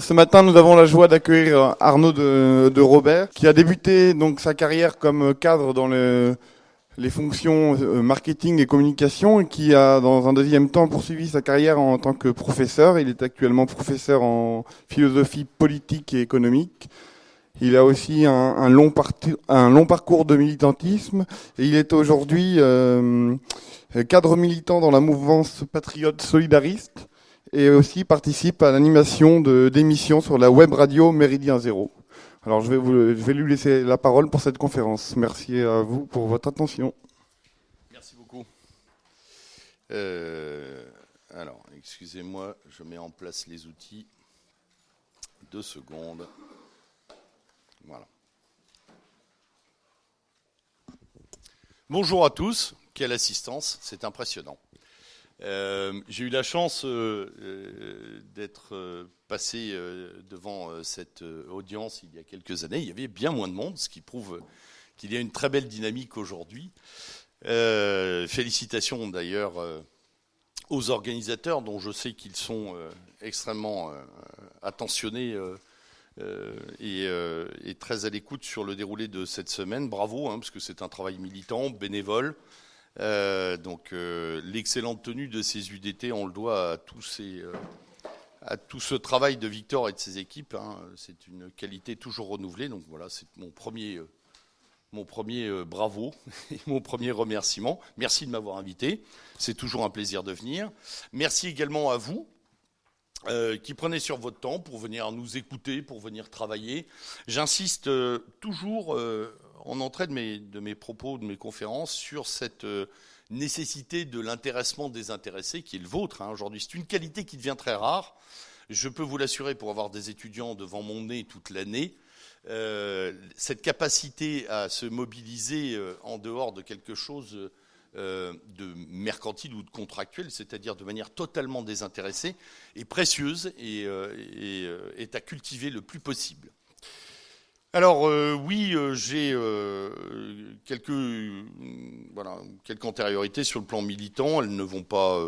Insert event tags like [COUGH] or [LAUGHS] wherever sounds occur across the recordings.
Ce matin, nous avons la joie d'accueillir Arnaud de, Robert, qui a débuté donc sa carrière comme cadre dans les fonctions euh, marketing et communication, et qui a dans un deuxième temps poursuivi sa carrière en tant que professeur. Il est actuellement professeur en philosophie politique et économique. Il a aussi un, long, un long, parcours de militantisme et il est aujourd'hui euh, cadre militant dans la mouvance patriote solidariste et aussi participe à l'animation d'émissions sur la web radio Méridien Zéro. Alors je vais, vous, lui laisser la parole pour cette conférence. Merci à vous pour votre attention. Merci beaucoup. Euh, alors, excusez-moi, je mets en place les outils. Deux secondes. Voilà. Bonjour à tous. Quelle assistance, c'est impressionnant. Euh, j'ai eu la chance euh, euh, d'être passé devant cette audience il y a quelques années. Il y avait bien moins de monde, ce qui prouve qu'il y a une très belle dynamique aujourd'hui. félicitations d'ailleurs aux organisateurs, dont je sais qu'ils sont extrêmement attentionnés et, très à l'écoute sur le déroulé de cette semaine. Bravo, hein, parce que c'est un travail militant, bénévole. Euh, donc euh, l'excellente tenue de ces UDT, on le doit à, euh, à tout ce travail de Victor et de ses équipes. Hein. C'est une qualité toujours renouvelée. Donc voilà, c'est mon premier, mon premier bravo [LAUGHS] et mon premier remerciement. Merci de m'avoir invité. C'est toujours un plaisir de venir. Merci également à vous. qui prenez sur votre temps pour venir nous écouter, pour venir travailler. J'insiste toujours en entrée de mes, propos, de mes conférences, sur cette euh, nécessité de l'intéressement des intéressés, qui est le vôtre hein, aujourd'hui. C'est une qualité qui devient très rare. Je peux vous l'assurer, pour avoir des étudiants devant mon nez toute l'année, euh, cette capacité à se mobiliser euh, en dehors de quelque chose de mercantile ou de contractuel, c'est-à-dire de manière totalement désintéressée, est précieuse et est à cultiver le plus possible. Alors euh, oui, euh, j'ai euh, quelques, voilà, quelques antériorités sur le plan militant. Elles ne vont pas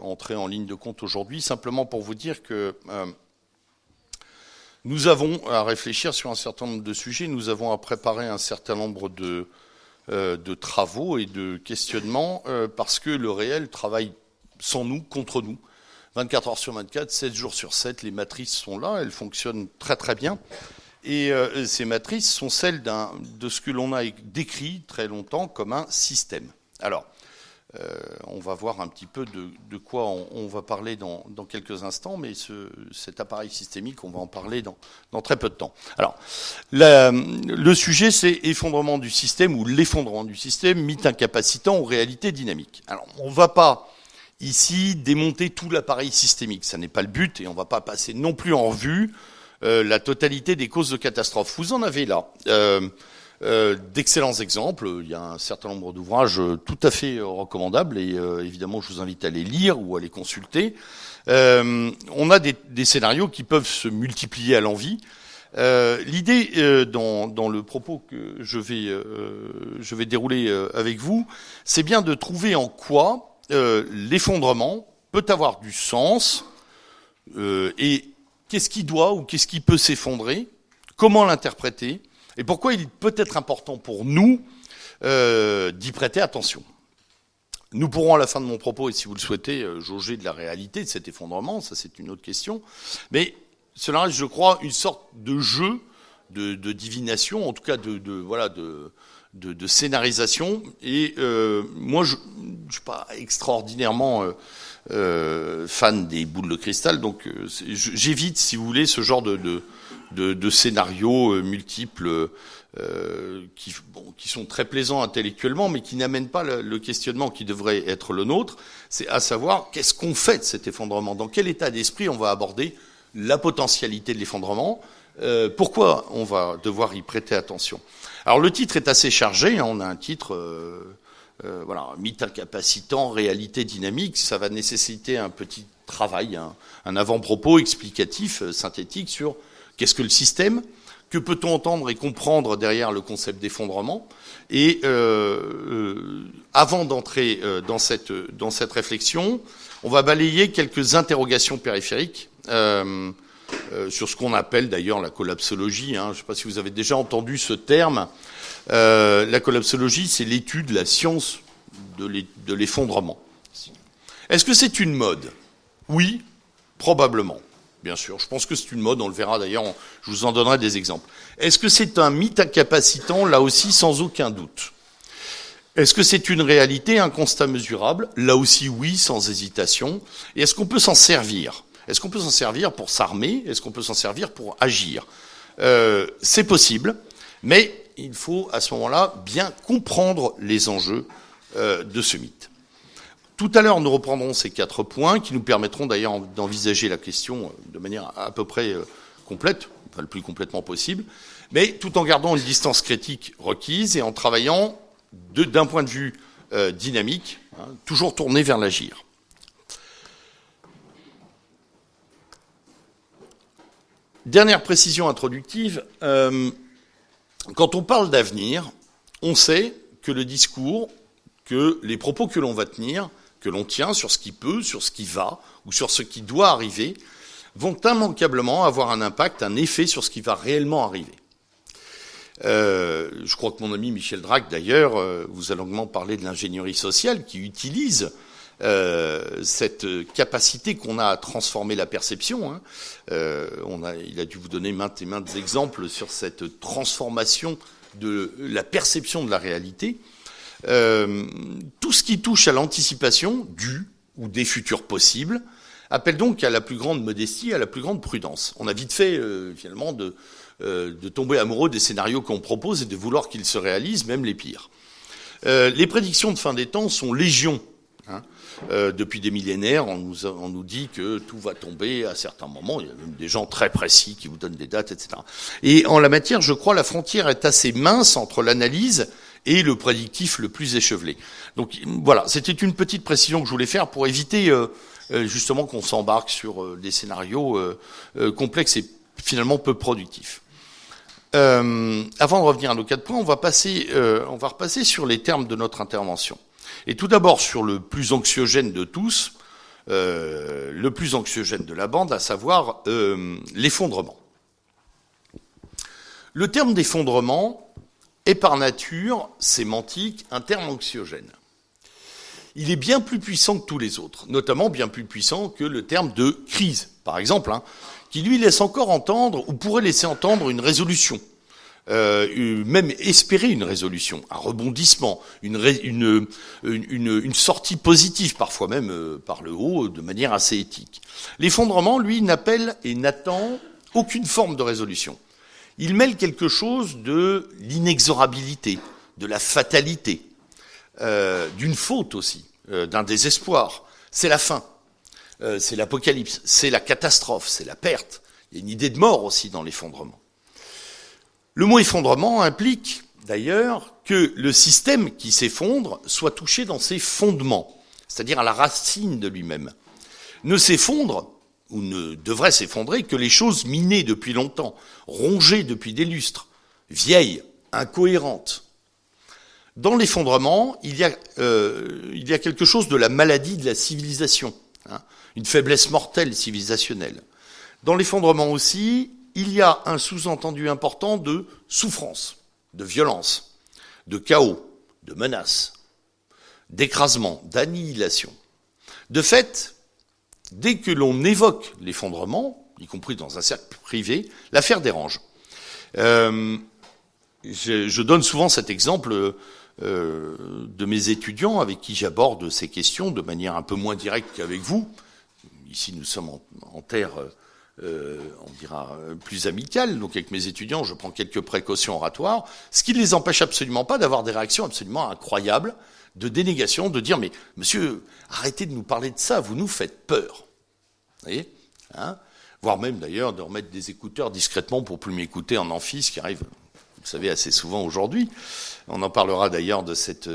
entrer en ligne de compte aujourd'hui. Simplement pour vous dire que nous avons à réfléchir sur un certain nombre de sujets. Nous avons à préparer un certain nombre de, de travaux et de questionnements parce que le réel travaille sans nous, contre nous. 24 heures sur 24, 7 jours sur 7, les matrices sont là, elles fonctionnent très très bien. Et euh, ces matrices sont celles de ce que l'on a décrit très longtemps comme un système. Alors, euh, on va voir un petit peu de, quoi on, va parler dans, quelques instants, mais cet appareil systémique, on va en parler dans, très peu de temps. Alors, le sujet, c'est effondrement du système ou l'effondrement du système, mythe incapacitant ou réalité dynamique. Alors, on ne va pas ici démonter tout l'appareil systémique, ça n'est pas le but, et on ne va pas passer non plus en revue euh, la totalité des causes de catastrophes. Vous en avez là. Euh, euh, d'excellents exemples. Il y a un certain nombre d'ouvrages tout à fait recommandables et évidemment je vous invite à les lire ou à les consulter. on a des, scénarios qui peuvent se multiplier à l'envie. L'idée dans, le propos que je vais dérouler avec vous, c'est bien de trouver en quoi l'effondrement peut avoir du sens et qu'est-ce qui doit ou qu'est-ce qui peut s'effondrer, comment l'interpréter, et pourquoi il peut être important pour nous euh, d'y prêter attention. Nous pourrons à la fin de mon propos, et si vous le souhaitez, euh, jauger de la réalité de cet effondrement, ça c'est une autre question, mais cela reste, je crois, une sorte de jeu de, divination, en tout cas de, voilà de, de, scénarisation. Et euh, moi, je ne suis pas extraordinairement euh, fan des boules de cristal, donc euh, j'évite, si vous voulez, ce genre de, de, de, scénarios euh, multiples qui, bon, qui sont très plaisants intellectuellement, mais qui n'amènent pas le, questionnement qui devrait être le nôtre. C'est à savoir qu'est-ce qu'on fait de cet effondrement, dans quel état d'esprit on va aborder la potentialité de l'effondrement, pourquoi on va devoir y prêter attention? Alors le titre est assez chargé, hein, on a un titre euh, voilà, mythe incapacitant, réalité dynamique, ça va nécessiter un petit travail, un, avant-propos explicatif, euh, synthétique sur qu'est-ce que le système, que peut-on entendre et comprendre derrière le concept d'effondrement Et euh, avant d'entrer dans, cette, dans cette réflexion, on va balayer quelques interrogations périphériques sur ce qu'on appelle d'ailleurs la collapsologie. Hein. Je ne sais pas si vous avez déjà entendu ce terme. La collapsologie, c'est l'étude, la science de l'effondrement. Est-ce que c'est une mode? Oui, probablement. Bien sûr, je pense que c'est une mode, on le verra d'ailleurs, je vous en donnerai des exemples. Est-ce que c'est un mythe incapacitant? Là aussi, sans aucun doute. Est-ce que c'est une réalité, un constat mesurable? Là aussi, oui, sans hésitation. Et est-ce qu'on peut s'en servir? Est-ce qu'on peut s'en servir pour s'armer? Est-ce qu'on peut s'en servir pour agir? Euh, C'est possible, mais il faut à ce moment-là bien comprendre les enjeux euh, de ce mythe. Tout à l'heure, nous reprendrons ces quatre points qui nous permettront d'ailleurs d'envisager la question euh, de manière à peu près euh, complète, le plus complètement possible, mais tout en gardant une distance critique requise et en travaillant d'un point de vue dynamique, hein, toujours tourné vers l'agir. Dernière précision introductive, quand on parle d'avenir, on sait que le discours que les propos que l'on va tenir, que l'on tient sur ce qui peut, sur ce qui va, ou sur ce qui doit arriver, vont immanquablement avoir un impact, un effet sur ce qui va réellement arriver. Euh, je crois que mon ami Michel Drac, d'ailleurs, euh, vous a longuement parlé de l'ingénierie sociale qui utilise euh, cette capacité qu'on a à transformer la perception. Hein. A, il a dû vous donner maintes et maintes exemples sur cette transformation de la perception de la réalité. Euh, tout ce qui touche à l'anticipation du ou des futurs possibles appelle donc à la plus grande modestie, à la plus grande prudence. On a vite fait euh, finalement de, euh, de, tomber amoureux des scénarios qu'on propose et de vouloir qu'ils se réalisent, même les pires. les prédictions de fin des temps sont légion. Hein. Depuis des millénaires, on nous, on nous, dit que tout va tomber à certains moments. Il y a même des gens très précis qui vous donnent des dates, etc. Et en la matière, je crois, la frontière est assez mince entre l'analyse et le prédictif le plus échevelé. Donc voilà, c'était une petite précision que je voulais faire pour éviter euh, euh, justement qu'on s'embarque sur euh, des scénarios complexes et finalement peu productifs. avant de revenir à nos quatre points, on va passer, on va repasser sur les termes de notre intervention. Et tout d'abord sur le plus anxiogène de tous, le plus anxiogène de la bande, à savoir l'effondrement. Le terme d'effondrement, est par nature sémantique un terme anxiogène. Il est bien plus puissant que tous les autres, notamment bien plus puissant que le terme de crise, par exemple, hein, qui lui laisse encore entendre, ou pourrait laisser entendre une résolution, euh, même espérer une résolution, un rebondissement, une, sortie positive, parfois même euh, par le haut, de manière assez éthique. L'effondrement, lui, n'appelle et n'attend aucune forme de résolution il mêle quelque chose de l'inexorabilité, de la fatalité, euh, d'une faute aussi, d'un désespoir. C'est la fin, c'est l'apocalypse, c'est la catastrophe, c'est la perte. Il y a une idée de mort aussi dans l'effondrement. Le mot effondrement implique d'ailleurs que le système qui s'effondre soit touché dans ses fondements, c'est-à-dire à la racine de lui-même. Ne s'effondre ou ne devrait s'effondrer que les choses minées depuis longtemps, rongées depuis des lustres, vieilles, incohérentes. Dans l'effondrement, il, y a, euh, quelque chose de la maladie de la civilisation, hein, une faiblesse mortelle civilisationnelle. Dans l'effondrement aussi, il y a un sous-entendu important de souffrance, de violence, de chaos, de menace, d'écrasement, d'annihilation. De fait, dès que l'on évoque l'effondrement, y compris dans un cercle privé, l'affaire dérange. Euh, je, donne souvent cet exemple euh, de mes étudiants avec qui j'aborde ces questions de manière un peu moins directe qu'avec vous. Ici, nous sommes en, terre, euh, on dira, plus amicale. Donc, avec mes étudiants, je prends quelques précautions oratoires, ce qui ne les empêche absolument pas d'avoir des réactions absolument incroyables de dénégation, de dire mais monsieur, arrêtez de nous parler de ça, vous nous faites peur. Vous voyez hein? Voire même d'ailleurs de remettre des écouteurs discrètement pour plus m'écouter en amphi, ce qui arrive, vous savez, assez souvent aujourd'hui. On en parlera d'ailleurs de cette,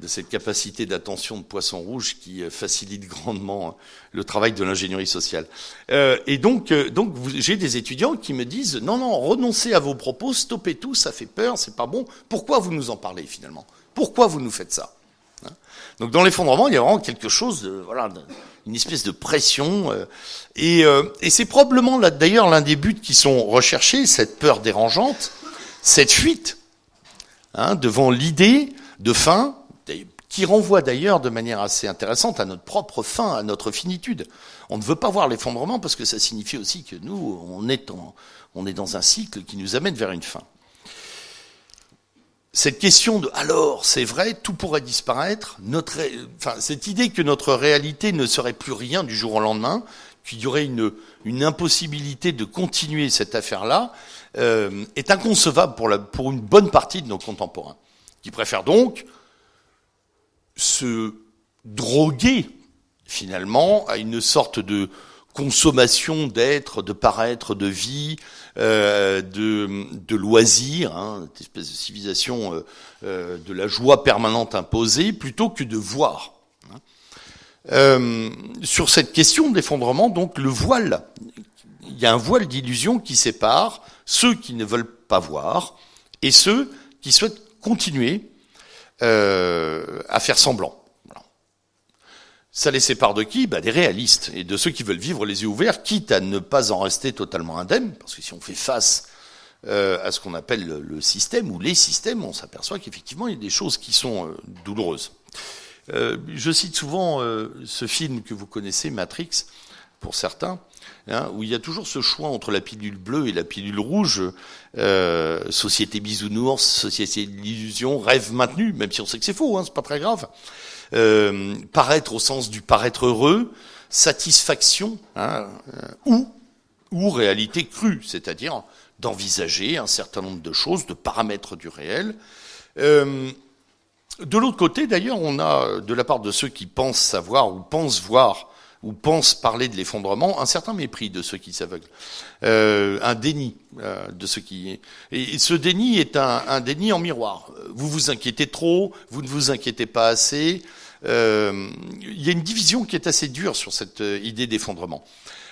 de cette capacité d'attention de poisson rouge qui euh, facilite grandement le travail de l'ingénierie sociale. Euh, et donc, euh, donc j'ai des étudiants qui me disent non, non, renoncez à vos propos, stoppez tout, ça fait peur, c'est pas bon. Pourquoi vous nous en parlez finalement? Pourquoi vous nous faites ça? Hein? Donc dans l'effondrement, il y a vraiment quelque chose de voilà, une espèce de pression. Euh, et, euh, et c'est probablement d'ailleurs l'un des buts qui sont recherchés, cette peur dérangeante, cette fuite hein, devant l'idée de fin, qui renvoie d'ailleurs de manière assez intéressante à notre propre fin, à notre finitude. On ne veut pas voir l'effondrement parce que ça signifie aussi que nous, on est, on est dans un cycle qui nous amène vers une fin. Cette question de alors, c'est vrai, tout pourrait disparaître, notre, enfin, cette idée que notre réalité ne serait plus rien du jour au lendemain, qu'il y aurait une, une impossibilité de continuer cette affaire-là, euh, est inconcevable pour, la, pour une bonne partie de nos contemporains, qui préfèrent donc se droguer finalement à une sorte de consommation d'être, de paraître, de vie, euh, de, de, loisirs, hein, cette espèce de civilisation euh, euh, de la joie permanente imposée, plutôt que de voir. Hein. Euh, sur cette question d'effondrement, donc le voile, il y a un voile d'illusion qui sépare ceux qui ne veulent pas voir et ceux qui souhaitent continuer euh, à faire semblant. Ça les sépare de qui? Bah, Des réalistes et de ceux qui veulent vivre les yeux ouverts, quitte à ne pas en rester totalement indemne, parce que si on fait face euh, à ce qu'on appelle le, système ou les systèmes, on s'aperçoit qu'effectivement il y a des choses qui sont euh, douloureuses. Euh, je cite souvent euh, ce film que vous connaissez, Matrix, pour certains, hein, où il y a toujours ce choix entre la pilule bleue et la pilule rouge, euh, société bisounours, société d'illusion, rêve maintenu, même si on sait que c'est faux, hein, c'est pas très grave. Euh, paraître au sens du paraître heureux, satisfaction, hein, euh, ou ou réalité crue, c'est-à-dire d'envisager un certain nombre de choses, de paramètres du réel. Euh, de l'autre côté, d'ailleurs, on a, de la part de ceux qui pensent savoir ou pensent voir ou pensent parler de l'effondrement, un certain mépris de ceux qui s'aveuglent, euh, un déni euh, de ceux qui... Et ce déni est un, un, déni en miroir. Vous vous inquiétez trop, vous ne vous inquiétez pas assez. Euh, il y a une division qui est assez dure sur cette euh, idée d'effondrement.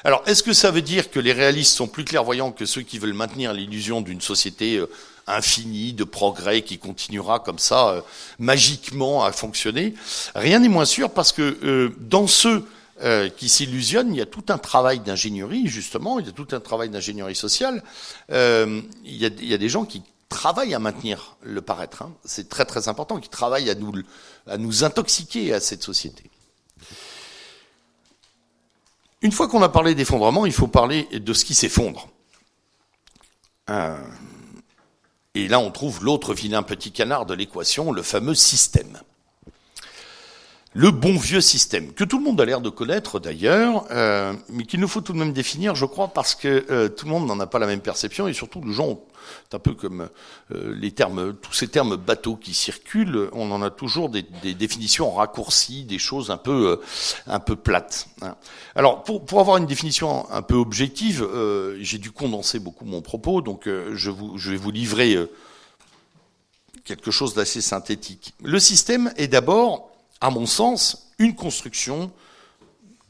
Alors, est-ce que ça veut dire que les réalistes sont plus clairvoyants que ceux qui veulent maintenir l'illusion d'une société euh, infinie de progrès qui continuera comme ça euh, magiquement à fonctionner? Rien n'est moins sûr parce que dans ceux euh, qui s'illusionnent, il y a tout un travail d'ingénierie, justement, il y a tout un travail d'ingénierie sociale. Euh, il, y a, des gens qui travaillent à maintenir le paraître. Hein. C'est très très important, qui travaillent à nous, à nous intoxiquer à cette société. Une fois qu'on a parlé d'effondrement, il faut parler de ce qui s'effondre. Euh, et là, on trouve l'autre vilain petit canard de l'équation, le fameux système le bon vieux système, que tout le monde a l'air de connaître d'ailleurs, euh, mais qu'il nous faut tout de même définir, je crois, parce que euh, tout le monde n'en a pas la même perception, et surtout les gens, c'est un peu comme euh, les termes, tous ces termes bateaux qui circulent, on en a toujours des, des définitions raccourcies, des choses un peu, euh, un peu plates. Hein. Alors, pour, pour, avoir une définition un peu objective, euh, j'ai dû condenser beaucoup mon propos, donc je, vous, je vais vous livrer quelque chose d'assez synthétique. Le système est d'abord à mon sens, une construction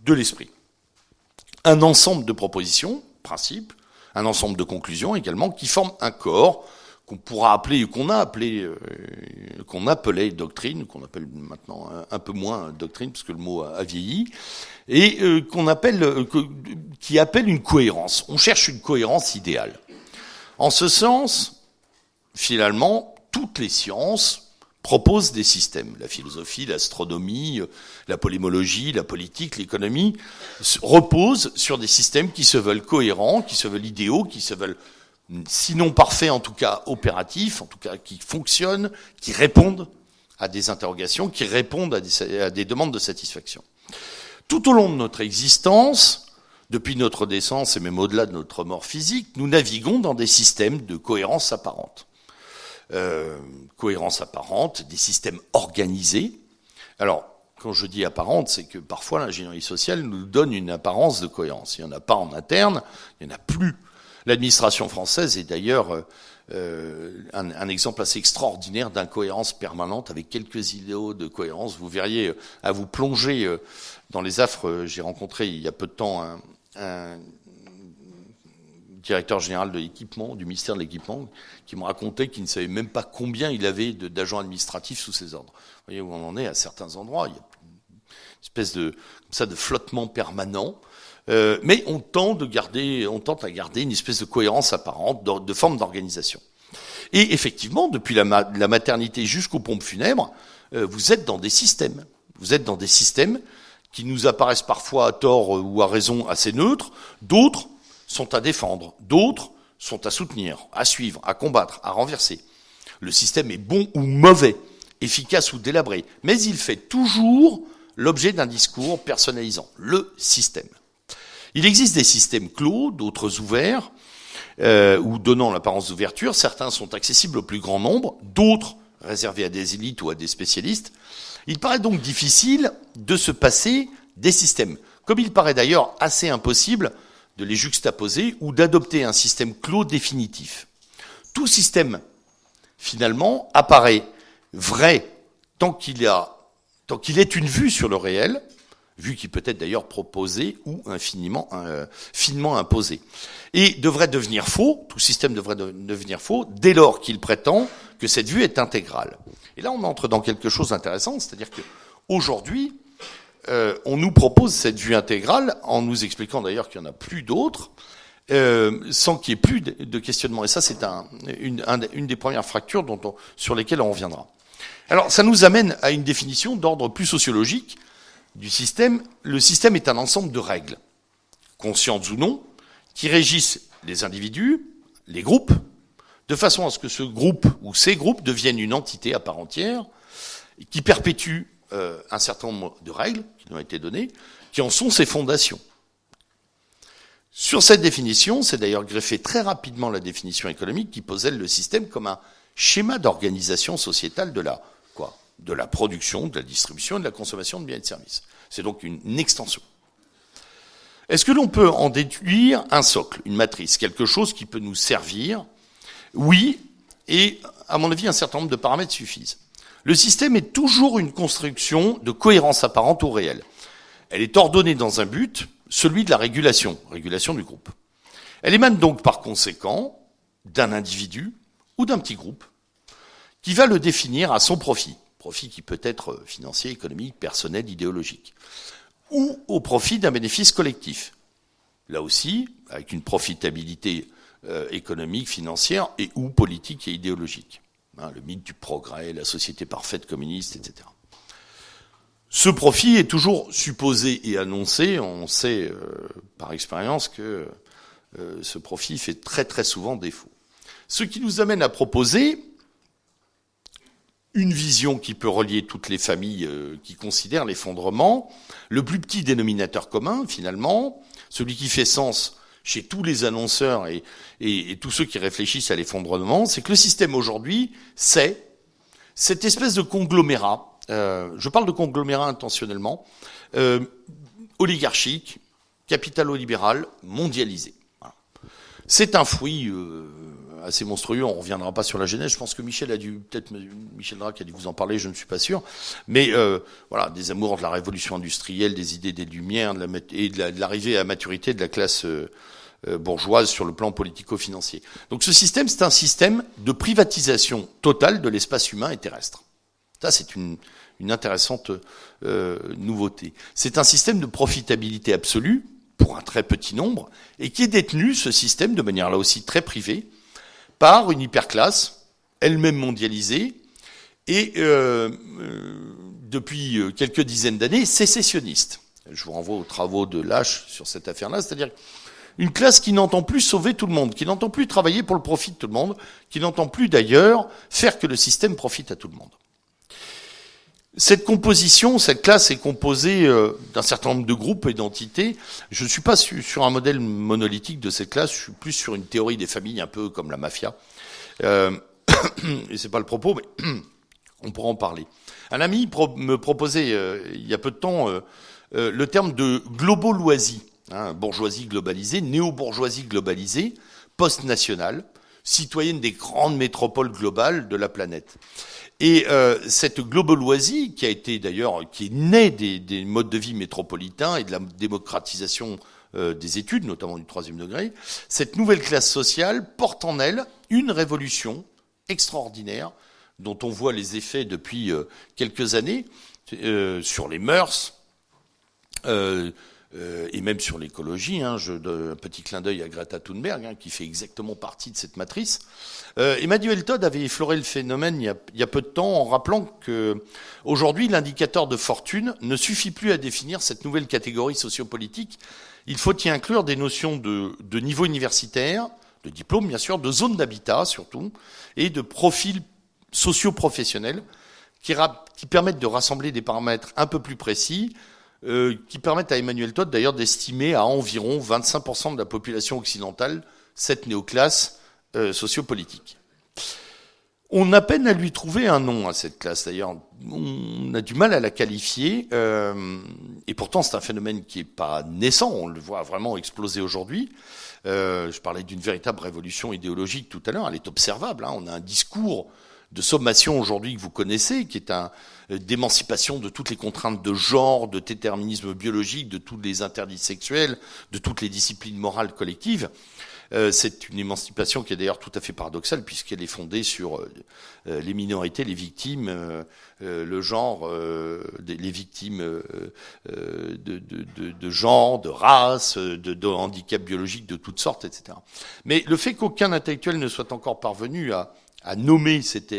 de l'esprit. Un ensemble de propositions, principes, un ensemble de conclusions également, qui forment un corps qu'on pourra appeler, qu'on a appelé, euh, qu'on appelait doctrine, qu'on appelle maintenant un, peu moins doctrine, parce que le mot a, a vieilli, et euh, qu'on appelle, euh, qui appelle une cohérence. On cherche une cohérence idéale. En ce sens, finalement, toutes les sciences, propose des systèmes. La philosophie, l'astronomie, la polémologie, la politique, l'économie reposent sur des systèmes qui se veulent cohérents, qui se veulent idéaux, qui se veulent sinon parfaits, en tout cas opératifs, en tout cas qui fonctionnent, qui répondent à des interrogations, qui répondent à des, à des demandes de satisfaction. Tout au long de notre existence, depuis notre naissance et même au-delà de notre mort physique, nous naviguons dans des systèmes de cohérence apparente euh, cohérence apparente, des systèmes organisés. Alors, quand je dis apparente, c'est que parfois l'ingénierie sociale nous donne une apparence de cohérence. Il n'y en a pas en interne, il n'y en a plus. L'administration française est d'ailleurs euh, un, un, exemple assez extraordinaire d'incohérence permanente avec quelques idéaux de cohérence. Vous verriez euh, à vous plonger euh, dans les affres. J'ai rencontré il y a peu de temps un directeur général de l'équipement, du ministère de l'équipement, qui me racontait qu'il ne savait même pas combien il avait d'agents administratifs sous ses ordres. Vous voyez où on en est à certains endroits. Il y a une espèce de, comme ça, de flottement permanent. Euh, mais on tente, de garder, on tente à garder une espèce de cohérence apparente, de, forme d'organisation. Et effectivement, depuis la, la maternité jusqu'aux pompes funèbres, euh, vous êtes dans des systèmes. Vous êtes dans des systèmes qui nous apparaissent parfois à tort ou à raison assez neutres, d'autres sont à défendre, d'autres sont à soutenir, à suivre, à combattre, à renverser. Le système est bon ou mauvais, efficace ou délabré, mais il fait toujours l'objet d'un discours personnalisant, le système. Il existe des systèmes clos, d'autres ouverts, euh, ou donnant l'apparence d'ouverture. Certains sont accessibles au plus grand nombre, d'autres réservés à des élites ou à des spécialistes. Il paraît donc difficile de se passer des systèmes, comme il paraît d'ailleurs assez impossible de les juxtaposer ou d'adopter un système clos définitif. Tout système, finalement, apparaît vrai tant qu'il qu'il est une vue sur le réel, vue qui peut être d'ailleurs proposée ou infiniment, euh, finement imposée, et devrait devenir faux, tout système devrait devenir faux, dès lors qu'il prétend que cette vue est intégrale. Et là, on entre dans quelque chose d'intéressant, c'est-à-dire que aujourd'hui, euh, on nous propose cette vue intégrale en nous expliquant d'ailleurs qu'il n'y en a plus d'autres, euh, sans qu'il y ait plus de, questionnement. Et ça, c'est un, une, une, des premières fractures dont sur lesquelles on reviendra. Alors, ça nous amène à une définition d'ordre plus sociologique du système. Le système est un ensemble de règles, conscientes ou non, qui régissent les individus, les groupes, de façon à ce que ce groupe ou ces groupes deviennent une entité à part entière, qui perpétue euh, un certain nombre de règles qui nous été qui en sont ses fondations. Sur cette définition, c'est d'ailleurs greffé très rapidement la définition économique qui posait le système comme un schéma d'organisation sociétale de la quoi De la production, de la distribution de la consommation de biens et de services. C'est donc une extension. Est-ce que l'on peut en déduire un socle, une matrice, quelque chose qui peut nous servir? Oui, et à mon avis, un certain nombre de paramètres suffisent. Le système est toujours une construction de cohérence apparente au réel. Elle est ordonnée dans un but, celui de la régulation, régulation du groupe. Elle émane donc par conséquent d'un individu ou d'un petit groupe qui va le définir à son profit, profit qui peut être financier, économique, personnel, idéologique, ou au profit d'un bénéfice collectif. Là aussi, avec une profitabilité euh, économique, financière et ou politique et idéologique. Hein, le mythe du progrès, la société parfaite communiste, etc. Ce profit est toujours supposé et annoncé. On sait euh, par expérience que euh, ce profit fait très très souvent défaut. Ce qui nous amène à proposer une vision qui peut relier toutes les familles euh, qui considèrent l'effondrement, le plus petit dénominateur commun finalement, celui qui fait sens chez tous les annonceurs et, tous ceux qui réfléchissent à l'effondrement, c'est que le système aujourd'hui, c'est cette espèce de conglomérat, euh, je parle de conglomérat intentionnellement, euh, oligarchique, capitalo-libéral, mondialisé. C'est un fruit euh, assez monstrueux. On reviendra pas sur la genèse. Je pense que Michel a dû, peut-être Michel Drac a dû vous en parler. Je ne suis pas sûr. Mais voilà, des amours de la révolution industrielle, des idées des Lumières, de et de l'arrivée à maturité de la classe bourgeoise sur le plan politico-financier. Donc ce système, c'est un système de privatisation totale de l'espace humain et terrestre. Ça, c'est une, intéressante euh, nouveauté. C'est un système de profitabilité absolue pour un très petit nombre et qui est détenu, ce système, de manière là aussi très privée, par une hyperclasse, elle-même mondialisée, et euh, euh, depuis quelques dizaines d'années, sécessionniste. Je vous renvoie aux travaux de Lâche sur cette affaire-là, c'est-à-dire une classe qui n'entend plus sauver tout le monde, qui n'entend plus travailler pour le profit de tout le monde, qui n'entend plus d'ailleurs faire que le système profite à tout le monde. Cette composition, cette classe est composée euh, d'un certain nombre de groupes et d'entités. Je ne suis pas sur un modèle monolithique de cette classe, je suis plus sur une théorie des familles un peu comme la mafia. Euh, [COUGHS] et c'est pas le propos, mais [COUGHS] on pourra en parler. Un ami me proposait euh, il y a peu de temps euh, le terme de globoloisie, hein, bourgeoisie globalisée, néo-bourgeoisie globalisée, post-nationale, citoyenne des grandes métropoles globales de la planète. Et euh, cette globaloisie, qui a été d'ailleurs, qui est née des, des, modes de vie métropolitains et de la démocratisation des études, notamment du troisième degré, cette nouvelle classe sociale porte en elle une révolution extraordinaire dont on voit les effets depuis quelques années sur les mœurs, euh, et même sur l'écologie. Hein, je un petit clin d'œil à Greta Thunberg, hein, qui fait exactement partie de cette matrice. Euh, Emmanuel Todd avait effleuré le phénomène il y, a, peu de temps en rappelant que aujourd'hui l'indicateur de fortune ne suffit plus à définir cette nouvelle catégorie sociopolitique. Il faut y inclure des notions de, niveau universitaire, de diplôme bien sûr, de zone d'habitat surtout, et de profil socio-professionnel qui permettent de rassembler des paramètres un peu plus précis euh, qui permettent à Emmanuel Todd d'ailleurs d'estimer à environ 25% de la population occidentale cette néoclasse euh, sociopolitique. On a peine à lui trouver un nom à cette classe d'ailleurs. On a du mal à la qualifier. Euh, et pourtant, c'est un phénomène qui n'est pas naissant. On le voit vraiment exploser aujourd'hui. Euh, je parlais d'une véritable révolution idéologique tout à l'heure. Elle est observable. Hein. On a un discours de sommation aujourd'hui que vous connaissez, qui est un d'émancipation de toutes les contraintes de genre, de déterminisme biologique, de tous les interdits sexuels, de toutes les disciplines morales collectives. Euh, c'est une émancipation qui est d'ailleurs tout à fait paradoxale puisqu'elle est fondée sur euh, les minorités, les victimes, le genre, les victimes de, de, genre, de race, de handicap biologique de toutes sortes, etc. Mais le fait qu'aucun intellectuel ne soit encore parvenu à, à nommer cette,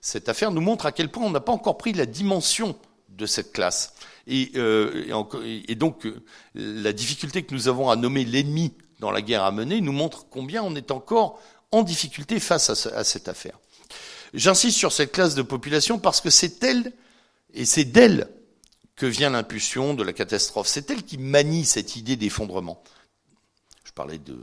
cette affaire nous montre à quel point on n'a pas encore pris la dimension de cette classe. Et, euh, et, donc, euh, la difficulté que nous avons à nommer l'ennemi dans la guerre à mener nous montre combien on est encore en difficulté face à, à cette affaire. J'insiste sur cette classe de population parce que c'est elle, et c'est d'elle que vient l'impulsion de la catastrophe. C'est elle qui manie cette idée d'effondrement. Je parlais de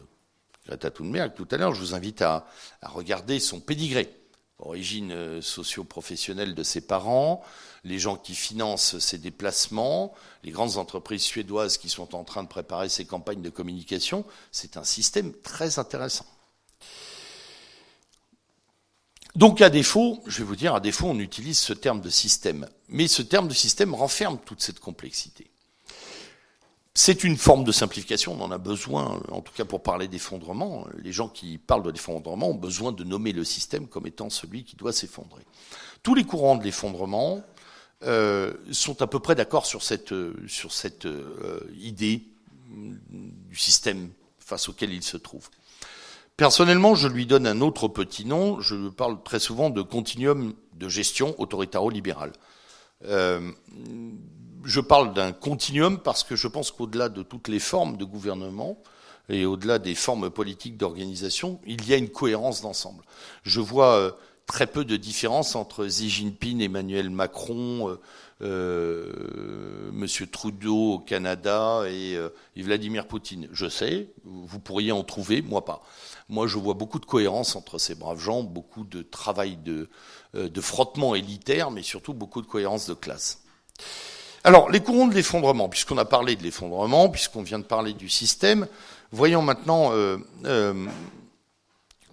Greta Thunberg tout à l'heure, je vous invite à, regarder son pédigré. Origine euh, socio-professionnelle de ses parents, les gens qui financent ses déplacements, les grandes entreprises suédoises qui sont en train de préparer ses campagnes de communication, c'est un système très intéressant. Donc à défaut, je vais vous dire, à défaut, on utilise ce terme de système. Mais ce terme de système renferme toute cette complexité. C'est une forme de simplification, on en a besoin, en tout cas pour parler d'effondrement. Les gens qui parlent de l'effondrement ont besoin de nommer le système comme étant celui qui doit s'effondrer. Tous les courants de l'effondrement euh, sont à peu près d'accord sur cette, cette euh, idée du système face auquel il se trouve. Personnellement, je lui donne un autre petit nom. Je parle très souvent de continuum de gestion autoritaro-libéral. Euh, je parle d'un continuum parce que je pense qu'au-delà de toutes les formes de gouvernement et au-delà des formes politiques d'organisation, il y a une cohérence d'ensemble. Je vois euh, très peu de différence entre Xi Jinping, Emmanuel Macron, euh, euh Monsieur Trudeau au Canada et, et, Vladimir Poutine. Je sais, vous pourriez en trouver, moi pas. Moi, je vois beaucoup de cohérence entre ces braves gens, beaucoup de travail de, de frottement élitaire, mais surtout beaucoup de cohérence de classe. Alors, les courants de l'effondrement, puisqu'on a parlé de l'effondrement, puisqu'on vient de parler du système, voyons maintenant euh, euh,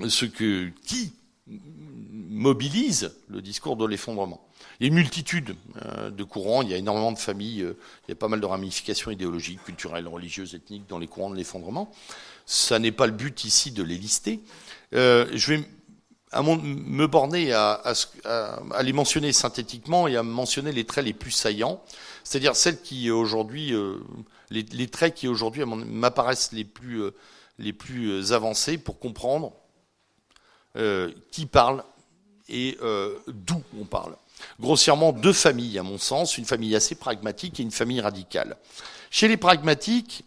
ce que qui mobilise le discours de l'effondrement. Il y a une multitude euh, de courants, il y a énormément de familles, il y a pas mal de ramifications idéologiques, culturelles, religieuses, ethniques dans les courants de l'effondrement. Ça n'est pas le but ici de les lister. je vais me borner à, les mentionner synthétiquement et à mentionner les traits les plus saillants, c'est-à-dire celles qui aujourd'hui, euh, les, traits qui aujourd'hui m'apparaissent les plus, euh, les plus euh, avancés pour comprendre qui parle et d'où on parle. Grossièrement, deux familles, à mon sens, une famille assez pragmatique et une famille radicale. Chez les pragmatiques,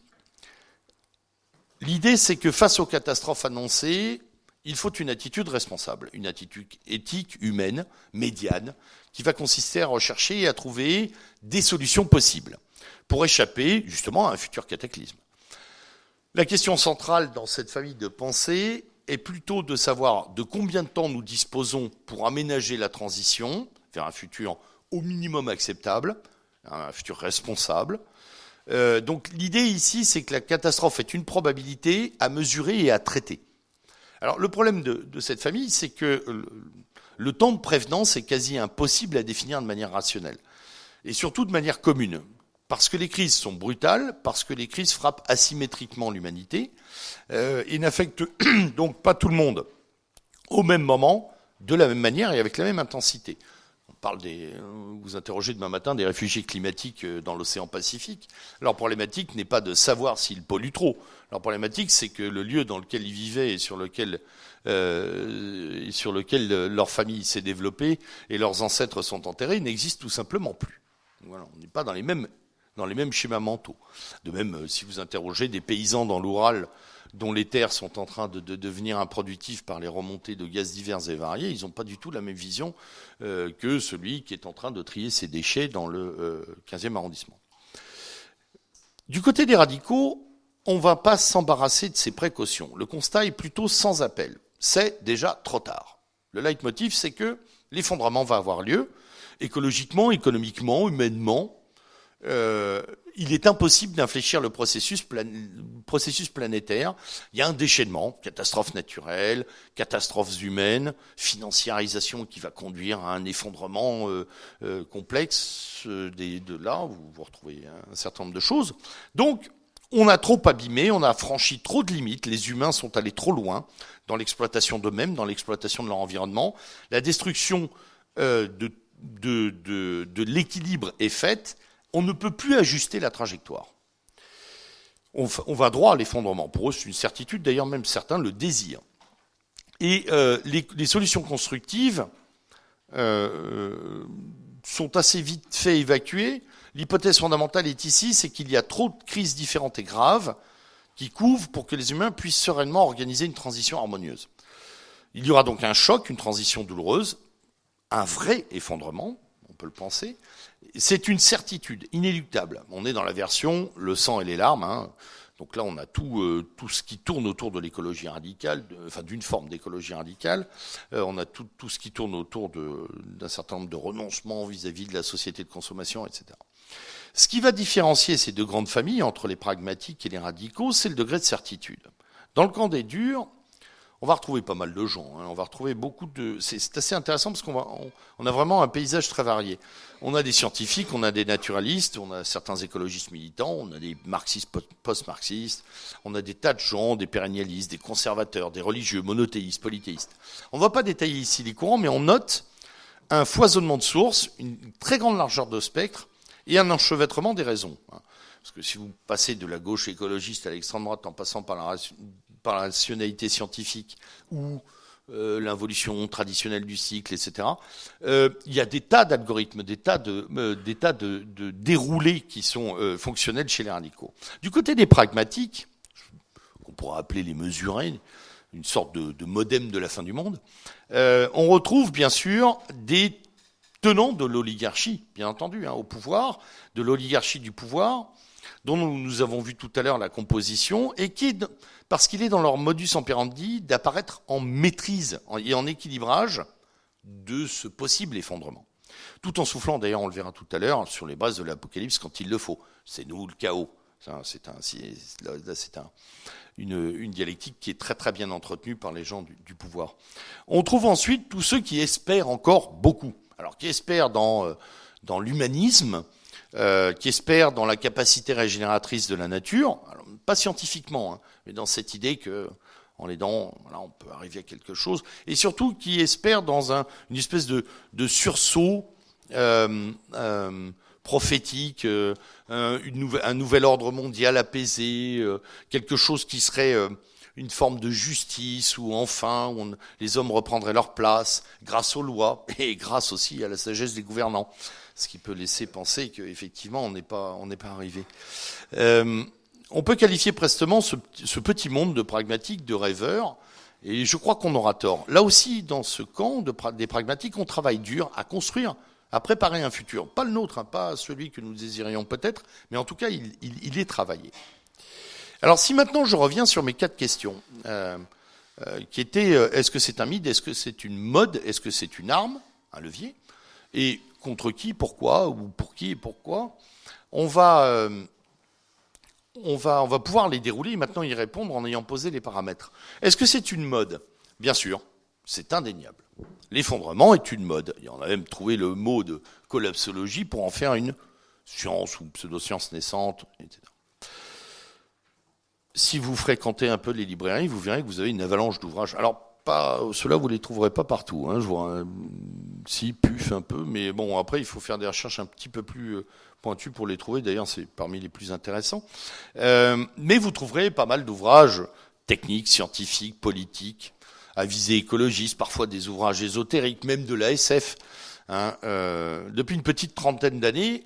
l'idée c'est que face aux catastrophes annoncées, il faut une attitude responsable, une attitude éthique, humaine, médiane, qui va consister à rechercher et à trouver des solutions possibles pour échapper justement à un futur cataclysme. La question centrale dans cette famille de pensée est plutôt de savoir de combien de temps nous disposons pour aménager la transition vers un futur au minimum acceptable, un futur responsable. Euh, donc l'idée ici, c'est que la catastrophe est une probabilité à mesurer et à traiter. Alors le problème de, cette famille, c'est que le, temps de prévenance est quasi impossible à définir de manière rationnelle, et surtout de manière commune. parce que les crises sont brutales, parce que les crises frappent asymétriquement l'humanité euh, et n'affectent [CLEARS THROAT] donc pas tout le monde au même moment, de la même manière et avec la même intensité. On parle des, vous interrogez demain matin des réfugiés climatiques euh, dans l'océan Pacifique. Leur problématique n'est pas de savoir s'ils polluent trop. Leur problématique, c'est que le lieu dans lequel ils vivaient et sur lequel, euh, sur lequel leur famille s'est développée et leurs ancêtres sont enterrés n'existe tout simplement plus. Voilà, on n'est pas dans les mêmes dans les mêmes schémas mentaux. De même, euh, si vous interrogez des paysans dans l'Oural dont les terres sont en train de, devenir improductives par les remontées de gaz divers et variés, ils n'ont pas du tout la même vision euh, que celui qui est en train de trier ses déchets dans le 15e euh, arrondissement. Du côté des radicaux, on ne va pas s'embarrasser de ces précautions. Le constat est plutôt sans appel. C'est déjà trop tard. Le leitmotiv, c'est que l'effondrement va avoir lieu, écologiquement, économiquement, humainement, euh, il est impossible d'infléchir le processus, planétaire. Il y a un déchaînement, catastrophes naturelles, catastrophes humaines, financiarisation qui va conduire à un effondrement euh, euh, complexe. Des, de là, vous, vous retrouvez un certain nombre de choses. Donc, on a trop abîmé, on a franchi trop de limites, les humains sont allés trop loin dans l'exploitation d'eux-mêmes, dans l'exploitation de leur environnement. La destruction de, de, de, de l'équilibre est faite on ne peut plus ajuster la trajectoire. On, va droit à l'effondrement. Pour eux, c'est une certitude, d'ailleurs même certains le désirent. Et euh, les, solutions constructives euh, sont assez vite fait évacuées. L'hypothèse fondamentale est ici, c'est qu'il y a trop de crises différentes et graves qui couvrent pour que les humains puissent sereinement organiser une transition harmonieuse. Il y aura donc un choc, une transition douloureuse, un vrai effondrement, on peut le penser, c'est une certitude inéluctable. On est dans la version le sang et les larmes. Hein. Donc là, on a tout, euh, tout ce qui tourne autour de l'écologie radicale, enfin d'une forme d'écologie radicale. Euh, on a tout, tout, ce qui tourne autour d'un certain nombre de renoncements vis-à-vis de la société de consommation, etc. Ce qui va différencier ces deux grandes familles entre les pragmatiques et les radicaux, c'est le degré de certitude. Dans le camp des durs, on va retrouver pas mal de gens. Hein. On va retrouver beaucoup de. C'est assez intéressant parce qu'on a vraiment un paysage très varié. On a des scientifiques, on a des naturalistes, on a certains écologistes militants, on a des marxistes post-marxistes, on a des tas de gens, des pérennialistes, des conservateurs, des religieux, monothéistes, polythéistes. On ne va pas détailler ici les courants, mais on note un foisonnement de sources, une très grande largeur de spectre et un enchevêtrement des raisons. Hein. Parce que si vous passez de la gauche écologiste à l'extrême droite en passant par la rationalité scientifique ou euh, l'involution traditionnelle du cycle, etc. Euh, il y a des tas d'algorithmes, des tas de, euh, des tas de, déroulés qui sont fonctionnels chez les radicaux. Du côté des pragmatiques, qu'on pourrait appeler les mesurés, une sorte de, modem de la fin du monde, on retrouve bien sûr des tenants de l'oligarchie, bien entendu, hein, au pouvoir, de l'oligarchie du pouvoir, dont nous avons vu tout à l'heure la composition, et qui, parce qu'il est dans leur modus operandi d'apparaître en maîtrise et en équilibrage de ce possible effondrement. Tout en soufflant, d'ailleurs, on le verra tout à l'heure, sur les bases de l'Apocalypse quand il le faut. C'est nous le chaos. C'est un, une, dialectique qui est très très bien entretenue par les gens du, pouvoir. On trouve ensuite tous ceux qui espèrent encore beaucoup. Alors qui espèrent dans, euh, dans l'humanisme, euh, qui espèrent dans la capacité régénératrice de la nature, pas scientifiquement, hein, mais dans cette idée que en aidant, voilà, on peut arriver à quelque chose, et surtout qui espèrent dans un, une espèce de, de sursaut euh, euh, prophétique, euh, une un nouvel ordre mondial apaisé, euh, quelque chose qui serait euh, une forme de justice où enfin les hommes reprendraient leur place grâce aux lois [LAUGHS] et grâce aussi à la sagesse des gouvernants ce qui peut laisser penser qu'effectivement on n'est pas pas arrivé. Euh, on peut qualifier prestement ce, petit monde de pragmatiques, de rêveurs, et je crois qu'on aura tort. Là aussi, dans ce camp de, des pragmatiques, on travaille dur à construire, à préparer un futur. Pas le nôtre, hein, pas celui que nous désirions peut-être, mais en tout cas, il, est travaillé. Alors si maintenant je reviens sur mes quatre questions, euh, euh, qui étaient est-ce que c'est un mythe, est-ce que c'est une mode, est-ce que c'est une arme, un levier, et contre qui, pourquoi, ou pour qui et pourquoi. On va, euh, on on pouvoir les dérouler et maintenant y répondre en ayant posé les paramètres. Est-ce que c'est une mode? Bien sûr, c'est indéniable. L'effondrement est une mode. Y en a même trouvé le mot de collapsologie pour en faire une sciences ou pseudo-sciences naissantes, etc. Si vous fréquentez un peu les librairies, vous verrez que vous avez une avalanche d'ouvrages. Alors, pas, ceux-là, vous les trouverez pas partout. Hein, je vois, si, puf un peu, mais bon, après, il faut faire des recherches un petit peu plus euh, pointues pour les trouver. D'ailleurs, c'est parmi les plus intéressants. Euh, mais vous trouverez pas mal d'ouvrages techniques, scientifiques, politiques, à visée écologiste, parfois des ouvrages ésotériques, même de la SF. Hein, euh, depuis une petite trentaine d'années,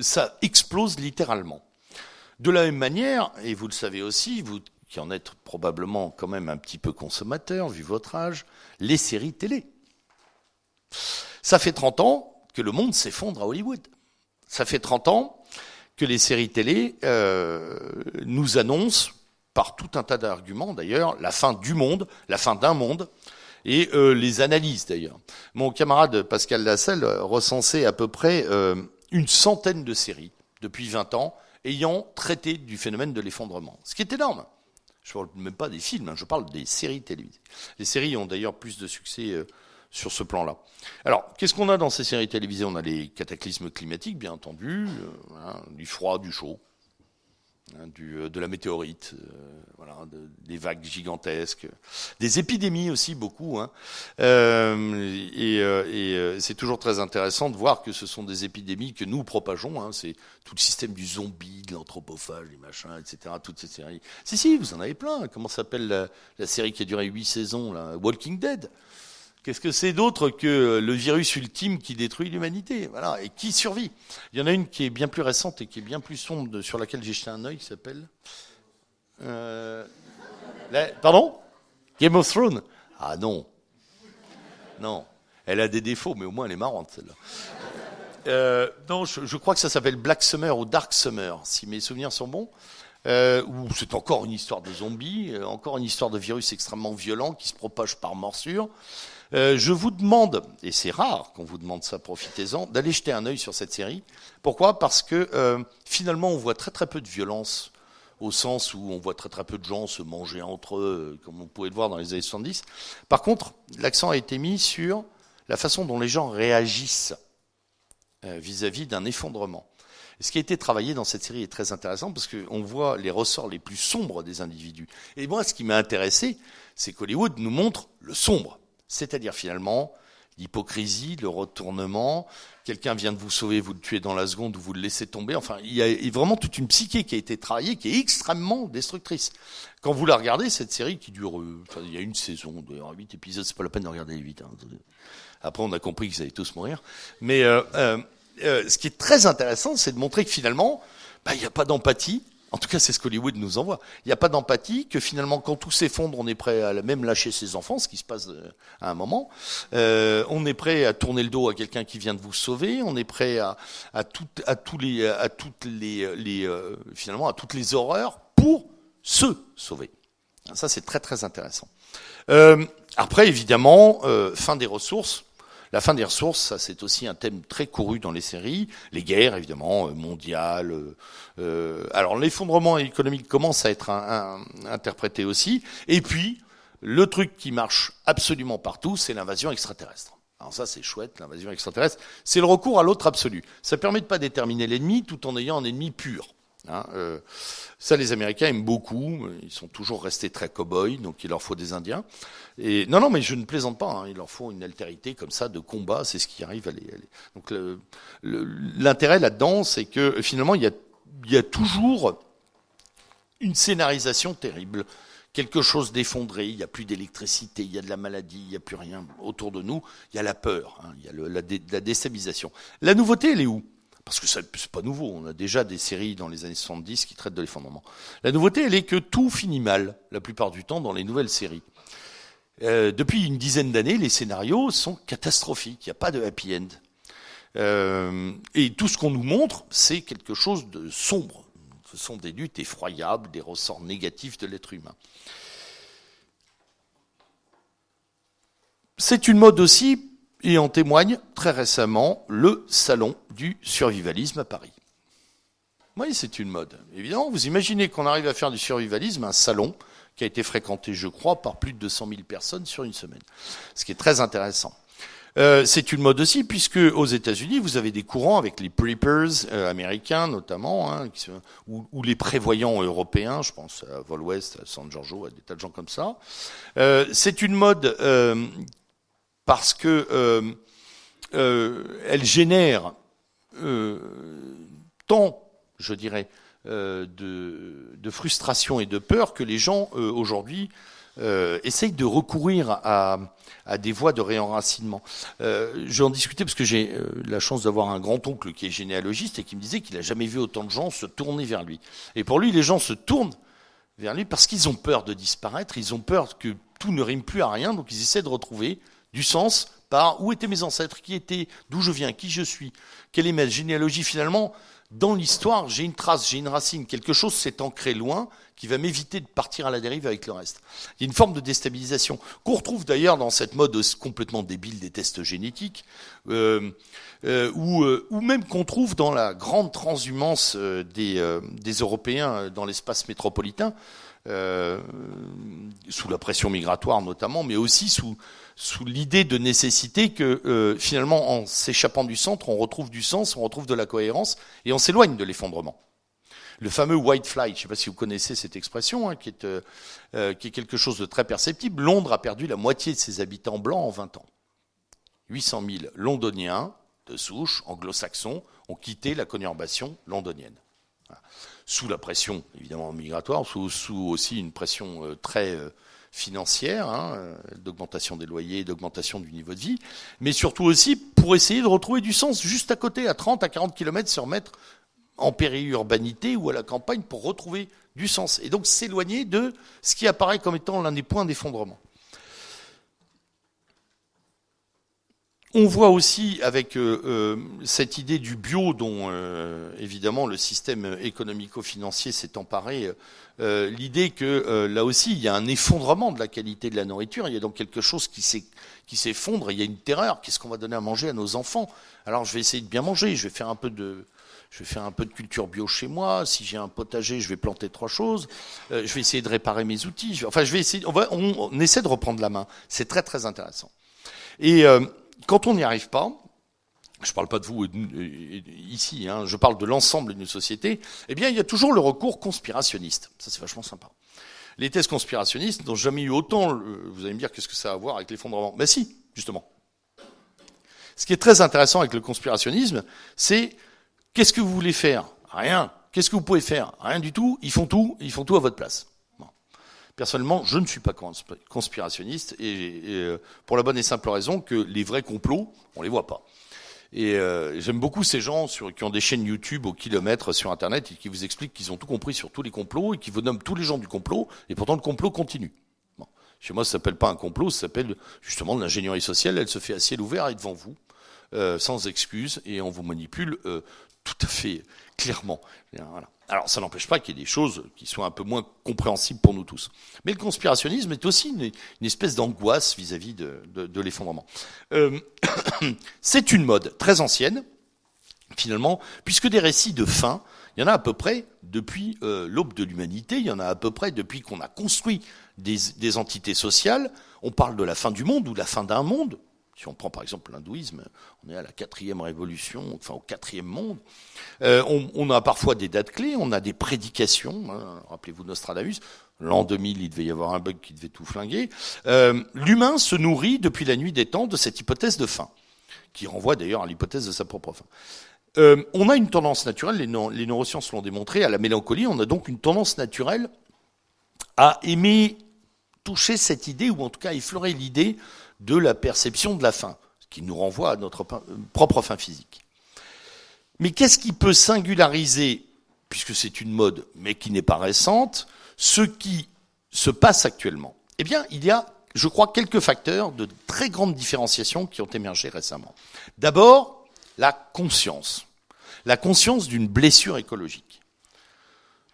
ça explose littéralement. De la même manière, et vous le savez aussi, vous qui en êtes probablement quand même un petit peu consommateur, vu votre âge, les séries télé. Ça fait 30 ans que le monde s'effondre à Hollywood. Ça fait 30 ans que les séries télé euh, nous annoncent, par tout un tas d'arguments d'ailleurs, la fin du monde, la fin d'un monde, et euh, les analyses d'ailleurs. Mon camarade Pascal Lasselle recensait à peu près euh, une centaine de séries depuis 20 ans ayant traité du phénomène de l'effondrement, ce qui est énorme. Je ne parle même pas des films, hein, je parle des séries télévisées. Les séries ont d'ailleurs plus de succès euh, sur ce plan-là. Alors, qu'est-ce qu'on a dans ces séries télévisées? On a les cataclysmes climatiques, bien entendu, du froid, du chaud, Hein, euh, de la météorite, euh, voilà, des vagues gigantesques, des épidémies aussi beaucoup. Hein. Euh, et, et c'est toujours très intéressant de voir que ce sont des épidémies que nous propageons. Hein. C'est tout le système du zombie, de l'anthropophage, les machins, etc. Toutes ces séries. Si si, vous en avez plein. Comment s'appelle la, la, série qui a duré huit saisons, là? Walking Dead. Qu'est-ce que c'est d'autre que le virus ultime qui détruit l'humanité? Voilà, et qui survit? Il y en a une qui est bien plus récente et qui est bien plus sombre, sur laquelle j'ai jeté un œil, qui s'appelle. Euh, pardon? Game of Thrones Ah non. Non. Elle a des défauts, mais au moins elle est marrante, celle-là. Euh, non, je, crois que ça s'appelle Black Summer ou Dark Summer, si mes souvenirs sont bons. Euh, c'est encore une histoire de zombies, euh, encore une histoire de virus extrêmement violent qui se propage par morsure. Euh, je vous demande, et c'est rare qu'on vous demande ça, profitez-en, d'aller jeter un œil sur cette série. Pourquoi? Parce que euh, finalement, on voit très très peu de violence, au sens où on voit très très peu de gens se manger entre eux, comme on pouvait le voir dans les années 70. Par contre, l'accent a été mis sur la façon dont les gens réagissent euh, vis-à-vis d'un effondrement. ce qui a été travaillé dans cette série est très intéressant parce qu'on voit les ressorts les plus sombres des individus. Et moi, ce qui m'a intéressé, c'est qu'Hollywood nous montre le sombre. C'est-à-dire finalement l'hypocrisie, le retournement, quelqu'un vient de vous sauver, vous le tuez dans la seconde ou vous le laissez tomber. Enfin, il y a vraiment toute une psyché qui a été travaillée, qui est extrêmement destructrice. Quand vous la regardez, cette série qui dure, euh, il y a une saison, huit épisodes, c'est pas la peine de regarder les huit. Hein. Après, on a compris qu'ils allaient tous mourir. Mais euh, euh, ce qui est très intéressant, c'est de montrer que finalement, bah, il n'y a pas d'empathie, en tout cas, c'est ce qu'Hollywood nous envoie. Il n'y a pas d'empathie, que finalement, quand tout s'effondre, on est prêt à même lâcher ses enfants, ce qui se passe euh, à un moment. Euh, on est prêt à tourner le dos à quelqu'un qui vient de vous sauver. On est prêt à, toutes les, horreurs pour se sauver. Ça, c'est très très intéressant. Euh, après, évidemment, fin des ressources. La fin des ressources, ça c'est aussi un thème très couru dans les séries. Les guerres, évidemment, euh, mondiales. Euh, euh, alors l'effondrement économique commence à être interprété aussi. Et puis, le truc qui marche absolument partout, c'est l'invasion extraterrestre. Alors ça, c'est chouette, l'invasion extraterrestre. C'est le recours à l'autre absolu. Ça permet de pas déterminer l'ennemi tout en ayant un ennemi pur. Hein, euh, ça, les Américains aiment beaucoup. Ils sont toujours restés très cow-boys, donc il leur faut des Indiens. Et non, non, mais je ne plaisante pas. Hein, il leur faut une altérité comme ça de combat. C'est ce qui arrive. Donc l'intérêt là-dedans, c'est que finalement, il y a, toujours une scénarisation terrible quelque chose d'effondré, il n'y a plus d'électricité, il y a de la maladie, il n'y a plus rien autour de nous, il y a la peur, hein, il y a la, la, déstabilisation. La nouveauté, elle est où? Parce que c'est pas nouveau, on a déjà des séries dans les années 70 qui traitent de l'effondrement. La nouveauté, elle est que tout finit mal, la plupart du temps, dans les nouvelles séries. Euh, depuis une dizaine d'années, les scénarios sont catastrophiques, il n'y a pas de happy end. Euh, et tout ce qu'on nous montre, c'est quelque chose de sombre. Ce sont des luttes effroyables, des ressorts négatifs de l'être humain. C'est une mode aussi et en témoigne très récemment le salon du survivalisme à Paris. Oui, c'est une mode. Évidemment, vous imaginez qu'on arrive à faire du survivalisme un salon qui a été fréquenté, je crois, par plus de 200 000 personnes sur une semaine. Ce qui est très intéressant. Euh, c'est une mode aussi, puisque aux États-Unis, vous avez des courants avec les preppers euh, américains notamment, hein, ou, les prévoyants européens, je pense à Vol West, à San Giorgio, à des tas de gens comme ça. Euh, c'est une mode parce que elle génère tant, je dirais, de, frustration et de peur que les gens aujourd'hui euh, essaye de recourir à, des voies de réenracinement. Euh, je vais en discuter parce que j'ai euh, la chance d'avoir un grand-oncle qui est généalogiste et qui me disait qu'il n'a jamais vu autant de gens se tourner vers lui. Et pour lui, les gens se tournent vers lui parce qu'ils ont peur de disparaître, ils ont peur que tout ne rime plus à rien, donc ils essaient de retrouver du sens par où étaient mes ancêtres, qui étaient, d'où je viens, qui je suis, quelle est ma généalogie finalement dans l'histoire, j'ai une trace, j'ai une racine, quelque chose s'est ancré loin qui va m'éviter de partir à la dérive avec le reste. Il y a une forme de déstabilisation qu'on retrouve d'ailleurs dans cette mode complètement débile des tests génétiques, euh, euh, ou, euh, même qu'on trouve dans la grande transhumance des Européens dans l'espace métropolitain, sous la pression migratoire notamment, mais aussi sous sous l'idée de nécessité que euh, finalement, en s'échappant du centre, on retrouve du sens, on retrouve de la cohérence, et on s'éloigne de l'effondrement. Le fameux white flight, je ne sais pas si vous connaissez cette expression, hein, qui, est, euh, euh, qui est quelque chose de très perceptible. Londres a perdu la moitié de ses habitants blancs en 20 ans. 800 000 londoniens de souche anglo-saxons ont quitté la conurbation londonienne. Sous la pression, évidemment, migratoire, sous aussi une pression très financière, hein, euh, d'augmentation des loyers, d'augmentation du niveau de vie, mais surtout aussi pour essayer de retrouver du sens juste à côté, à 30 à 40 km, se remettre en périurbanité ou à la campagne pour retrouver du sens. Et donc s'éloigner de ce qui apparaît comme étant l'un des points d'effondrement. On voit aussi avec euh, euh, cette idée du bio dont euh, évidemment le système économico-financier s'est emparé, l'idée que là aussi il y a un effondrement de la qualité de la nourriture, il y a donc quelque chose qui s'effondre, il y a une terreur, qu'est-ce qu'on va donner à manger à nos enfants? Alors je vais essayer de bien manger, je vais faire un peu de, je vais faire un peu de culture bio chez moi. Si j'ai un potager, je vais planter trois choses. je vais essayer de réparer mes outils. Enfin, je vais essayer. On, va, on, essaie de reprendre la main. C'est très très intéressant. Et quand on n'y arrive pas, je ne parle pas de vous ici, hein, je parle de l'ensemble d'une société, eh bien, il y a toujours le recours conspirationniste. Ça, c'est vachement sympa. Les thèses conspirationnistes n'ont jamais eu autant, vous allez me dire, qu'est-ce que ça a à voir avec l'effondrement? Ben si, justement. Ce qui est très intéressant avec le conspirationnisme, c'est qu'est-ce que vous voulez faire? Rien. Qu'est-ce que vous pouvez faire? Rien du tout. Ils font tout, ils font tout à votre place. Personnellement, je ne suis pas conspirationniste et, euh, pour la bonne et simple raison que les vrais complots, on les voit pas. Et euh, j'aime beaucoup ces gens qui ont des chaînes YouTube au kilomètre sur Internet et qui vous expliquent qu'ils ont tout compris sur tous les complots et qui vous nomment tous les gens du complot et pourtant le complot continue. Chez moi, ça s'appelle pas un complot, ça s'appelle justement l'ingénierie sociale. Elle se fait à ciel ouvert et devant vous, euh, sans excuse, et on vous manipule tout à fait clairement. Voilà. Alors, ça n'empêche pas qu'il y ait des choses qui soient un peu moins compréhensibles pour nous tous. Mais le conspirationnisme est aussi une, espèce d'angoisse vis-à-vis de, l'effondrement. Euh, [COUGHS] c'est une mode très ancienne, finalement, puisque des récits de fin, il y en a à peu près depuis euh, l'aube de l'humanité, il y en a à peu près depuis qu'on a construit des, entités sociales. On parle de la fin du monde ou la fin d'un monde, si on prend par exemple l'hindouisme, on est à la quatrième révolution, enfin au quatrième monde. Euh, on, a parfois des dates clés, on a des prédications. Hein. Rappelez-vous Nostradamus, l'an 2000, il devait y avoir un bug qui devait tout flinguer. Euh, l'humain se nourrit depuis la nuit des temps de cette hypothèse de fin, qui renvoie d'ailleurs à l'hypothèse de sa propre fin. Euh, on a une tendance naturelle, les neurosciences l'ont démontré, à la mélancolie. On a donc une tendance naturelle à aimer toucher cette idée, ou en tout cas effleurer l'idée de la perception de la fin, ce qui nous renvoie à notre propre fin physique. Mais qu'est-ce qui peut singulariser, puisque c'est une mode, mais qui n'est pas récente, ce qui se passe actuellement? Eh bien, il y a, je crois, quelques facteurs de très grande différenciation qui ont émergé récemment. D'abord, la conscience. La conscience d'une blessure écologique.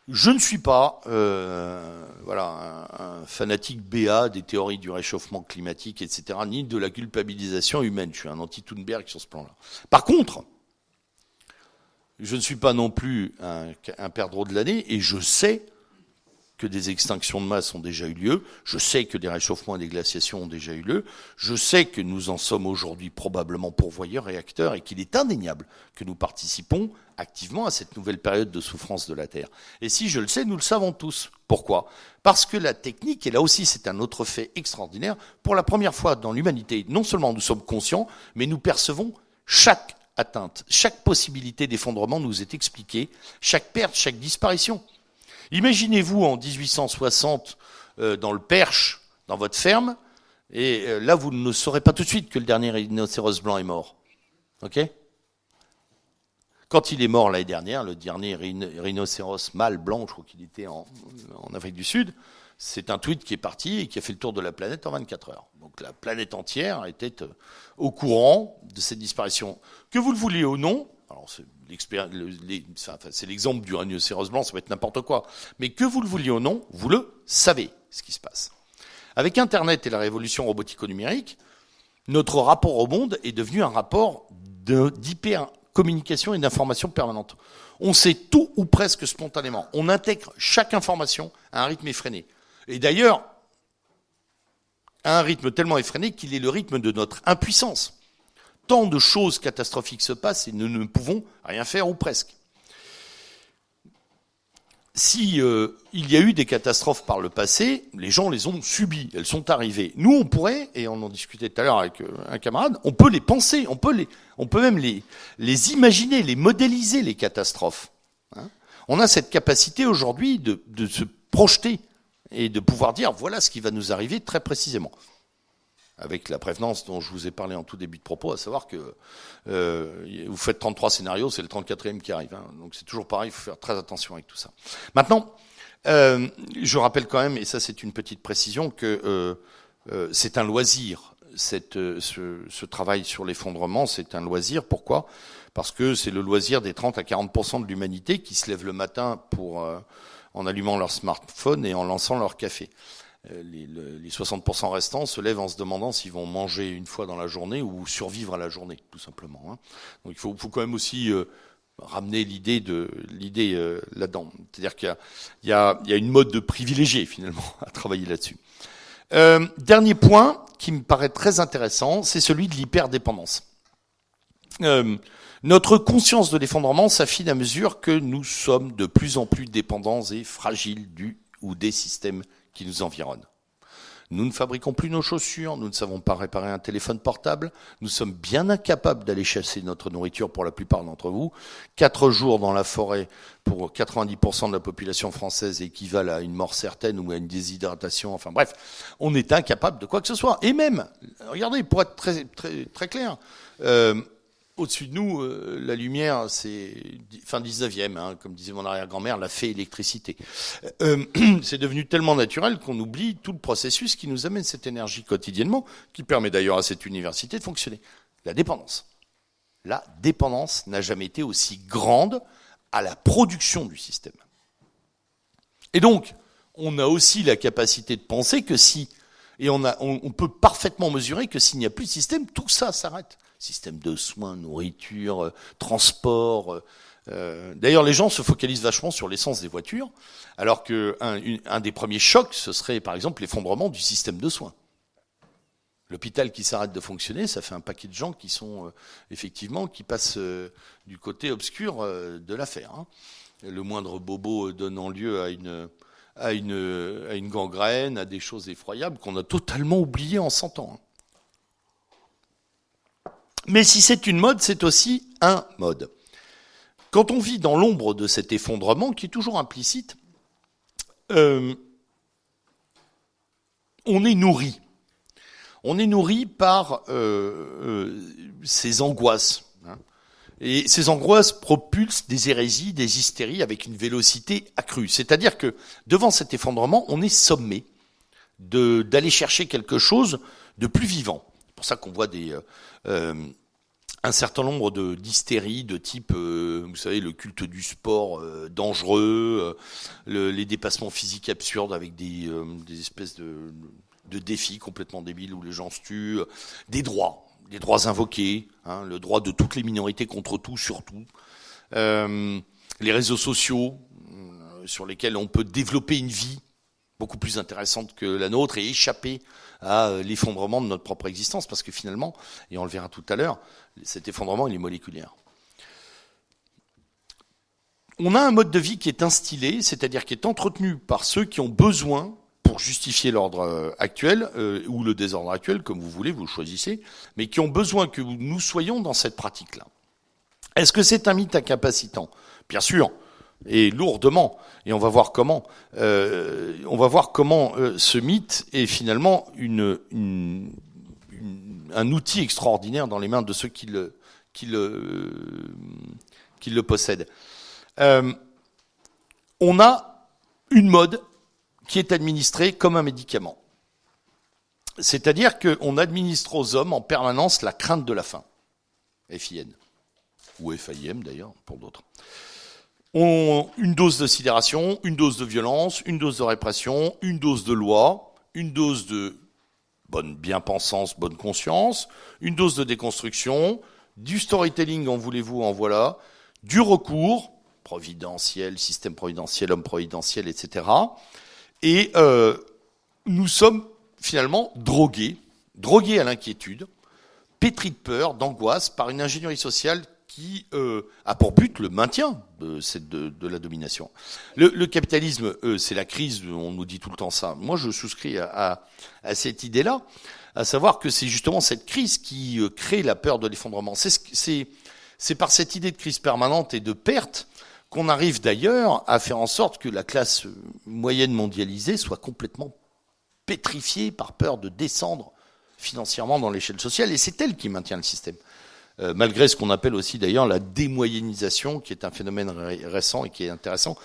Je ne suis pas euh, un, fanatique BA des théories du réchauffement climatique, etc., ni de la culpabilisation humaine. Je suis un anti-Thunberg sur ce plan-là. Par contre, je ne suis pas non plus un, un perdreau de l'année, et je sais que des extinctions de masse ont déjà eu lieu. Je sais que des réchauffements et des glaciations ont déjà eu lieu. Je sais que nous en sommes aujourd'hui probablement pourvoyeurs et acteurs et qu'il est indéniable que nous participons activement à cette nouvelle période de souffrance de la Terre. Et si je le sais, nous le savons tous. Pourquoi? Parce que la technique, et là aussi c'est un autre fait extraordinaire, pour la première fois dans l'humanité, non seulement nous sommes conscients, mais nous percevons chaque atteinte, chaque possibilité d'effondrement nous est expliquée, chaque perte, chaque disparition. Imaginez-vous en 1860 euh, dans le Perche, dans votre ferme, et euh, là vous ne saurez pas tout de suite que le dernier rhinocéros blanc est mort. Ok? Quand il est mort l'année dernière, le dernier rhinocéros mâle blanc, je crois qu'il était en, Afrique du Sud, c'est un tweet qui est parti et qui a fait le tour de la planète en 24 heures. Donc la planète entière était euh, au courant de cette disparition. Que vous le vouliez ou non, c'est l'exemple du rhinocéros blanc, ça peut être n'importe quoi. Mais que vous le vouliez ou non, vous le savez, ce qui se passe. Avec Internet et la révolution robotico-numérique, notre rapport au monde est devenu un rapport d'hyper-communication et d'information permanente. On sait tout ou presque spontanément. On intègre chaque information à un rythme effréné. Et d'ailleurs, à un rythme tellement effréné qu'il est le rythme de notre impuissance tant de choses catastrophiques se passent et nous ne pouvons rien faire ou presque. Si euh, il y a eu des catastrophes par le passé, les gens les ont subies, elles sont arrivées. Nous, on pourrait, et on en discutait tout à l'heure avec euh, un camarade, on peut les penser, on peut les, on peut même les, les imaginer, les modéliser les catastrophes. Hein. on a cette capacité aujourd'hui de, de se projeter et de pouvoir dire voilà ce qui va nous arriver très précisément avec la prévenance dont je vous ai parlé en tout début de propos, à savoir que euh, vous faites 33 scénarios, c'est le 34e qui arrive. Hein. donc c'est toujours pareil, il faut faire très attention avec tout ça. Maintenant, euh, je rappelle quand même, et ça c'est une petite précision, que euh, euh c'est un loisir. Cette, euh, ce, ce, travail sur l'effondrement, c'est un loisir. Pourquoi? Parce que c'est le loisir des 30 à 40 de l'humanité qui se lève le matin pour euh, en allumant leur smartphone et en lançant leur café. Euh, les, les 60% restants se lèvent en se demandant s'ils vont manger une fois dans la journée ou survivre à la journée, tout simplement. Hein. Donc il faut, faut, quand même aussi euh, ramener l'idée de l'idée euh, là-dedans. C'est-à-dire qu'il y, y, a, une mode de privilégié finalement [LAUGHS] à travailler là-dessus. Euh, dernier point qui me paraît très intéressant, c'est celui de l'hyperdépendance. Euh, notre conscience de l'effondrement s'affine à mesure que nous sommes de plus en plus dépendants et fragiles du ou des systèmes qui nous environnent. Nous ne fabriquons plus nos chaussures, nous ne savons pas réparer un téléphone portable, nous sommes bien incapables d'aller chasser notre nourriture pour la plupart d'entre vous. Quatre jours dans la forêt pour 90% de la population française équivalent à une mort certaine ou à une déshydratation. Enfin bref, on est incapable de quoi que ce soit. Et même, regardez, pour être très, très, très clair, euh, au-dessus de nous, euh, la lumière, c'est fin 19e, hein, comme disait mon arrière-grand-mère, la fée électricité. Euh, [CLEARS THROAT] c'est devenu tellement naturel qu'on oublie tout le processus qui nous amène cette énergie quotidiennement, qui permet d'ailleurs à cette université de fonctionner. La dépendance. La dépendance n'a jamais été aussi grande à la production du système. Et donc, on a aussi la capacité de penser que si, et on, peut parfaitement mesurer que s'il n'y a plus de système, tout ça s'arrête système de soins, nourriture, euh, transport. Euh, euh, d'ailleurs, les gens se focalisent vachement sur l'essence des voitures, alors qu'un un des premiers chocs, ce serait par exemple l'effondrement du système de soins. L'hôpital qui s'arrête de fonctionner, ça fait un paquet de gens qui sont effectivement qui passent du côté obscur de l'affaire. Hein. Le moindre bobo donnant lieu à une à une, à une gangrène, à des choses effroyables qu'on a totalement oubliées en 100 ans. Hein. Mais si c'est une mode, c'est aussi un mode. Quand on vit dans l'ombre de cet effondrement, qui est toujours implicite, euh, on est nourri. On est nourri par euh, euh, ces angoisses. Hein. Et ces angoisses propulsent des hérésies, des hystéries avec une vélocité accrue. C'est-à-dire que devant cet effondrement, on est sommé d'aller chercher quelque chose de plus vivant. Pour ça qu'on voit des, euh, un certain nombre de d'hystéries de type, euh, vous savez, le culte du sport euh, dangereux, les dépassements physiques absurdes avec des, des espèces de, de, défis complètement débiles où les gens se tuent, des droits, des droits invoqués, hein, le droit de toutes les minorités contre tout, surtout, les réseaux sociaux sur lesquels on peut développer une vie beaucoup plus intéressante que la nôtre et échapper à euh, l'effondrement de notre propre existence, parce que finalement, et on le verra tout à l'heure, cet effondrement, est moléculaire. On a un mode de vie qui est instillé, c'est-à-dire qui est entretenu par ceux qui ont besoin, pour justifier l'ordre euh, actuel, euh, ou le désordre actuel, comme vous voulez, vous le choisissez, mais qui ont besoin que nous soyons dans cette pratique-là. Est-ce que c'est un mythe incapacitant? Bien sûr, et lourdement. Et on va voir comment. Euh, on va voir comment euh, ce mythe est finalement une, une, un outil extraordinaire dans les mains de ceux qui le, qui le, qui le possèdent. Euh, on a une mode qui est administrée comme un médicament. C'est-à-dire qu'on administre aux hommes en permanence la crainte de la faim. FIN. Ou FIM d'ailleurs, pour d'autres ont une dose de sidération, une dose de violence, une dose de répression, une dose de loi, une dose de bonne bien-pensance, bonne conscience, une dose de déconstruction, du storytelling, en voulez-vous, en voilà, du recours, providentiel, système providentiel, homme providentiel, etc. Et euh, nous sommes finalement drogués, drogués à l'inquiétude, pétris de peur, d'angoisse, par une ingénierie sociale qui euh, a pour but le maintien de, cette, de, la domination. Le, capitalisme, euh, c'est la crise, on nous dit tout le temps ça. Moi, je souscris à, à, cette idée-là, à savoir que c'est justement cette crise qui euh, crée la peur de l'effondrement. C'est par cette idée de crise permanente et de perte qu'on arrive d'ailleurs à faire en sorte que la classe moyenne mondialisée soit complètement pétrifiée par peur de descendre financièrement dans l'échelle sociale, et c'est elle qui maintient le système. Euh, malgré ce qu'on appelle aussi d'ailleurs la démoyennisation, qui est un phénomène récent et qui est intéressant,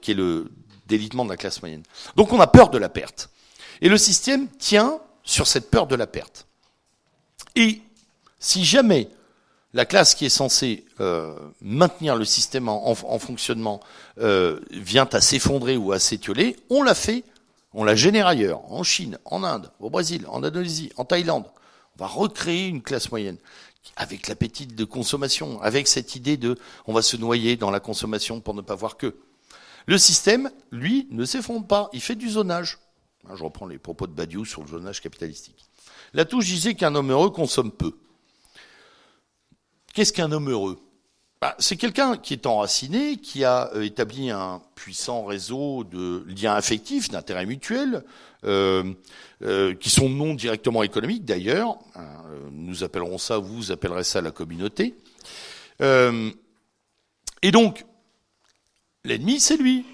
qui est le délitement de la classe moyenne. Donc on a peur de la perte. Et le système tient sur cette peur de la perte. Et si jamais la classe qui est censée euh, maintenir le système en, fonctionnement euh, vient à s'effondrer ou à s'étioler, on l'a fait, on la génère ailleurs, en Chine, en Inde, au Brésil, en Indonésie, en Thaïlande. On va recréer une classe moyenne avec l'appétit de consommation, avec cette idée de on va se noyer dans la consommation pour ne pas voir que. Le système, lui, ne s'effondre pas, il fait du zonage. Hein, je reprends les propos de Badiou sur le zonage capitalistique. touche disait qu'un homme heureux consomme peu. Qu'est-ce qu'un homme heureux? Bah, C'est quelqu'un qui est enraciné, qui a euh, établi un puissant réseau de liens affectifs, d'intérêts mutuels, qui sont non directement économiques d'ailleurs. Hein, nous appellerons ça, vous appellerez ça la communauté. Euh, et donc, l'ennemi, c'est lui.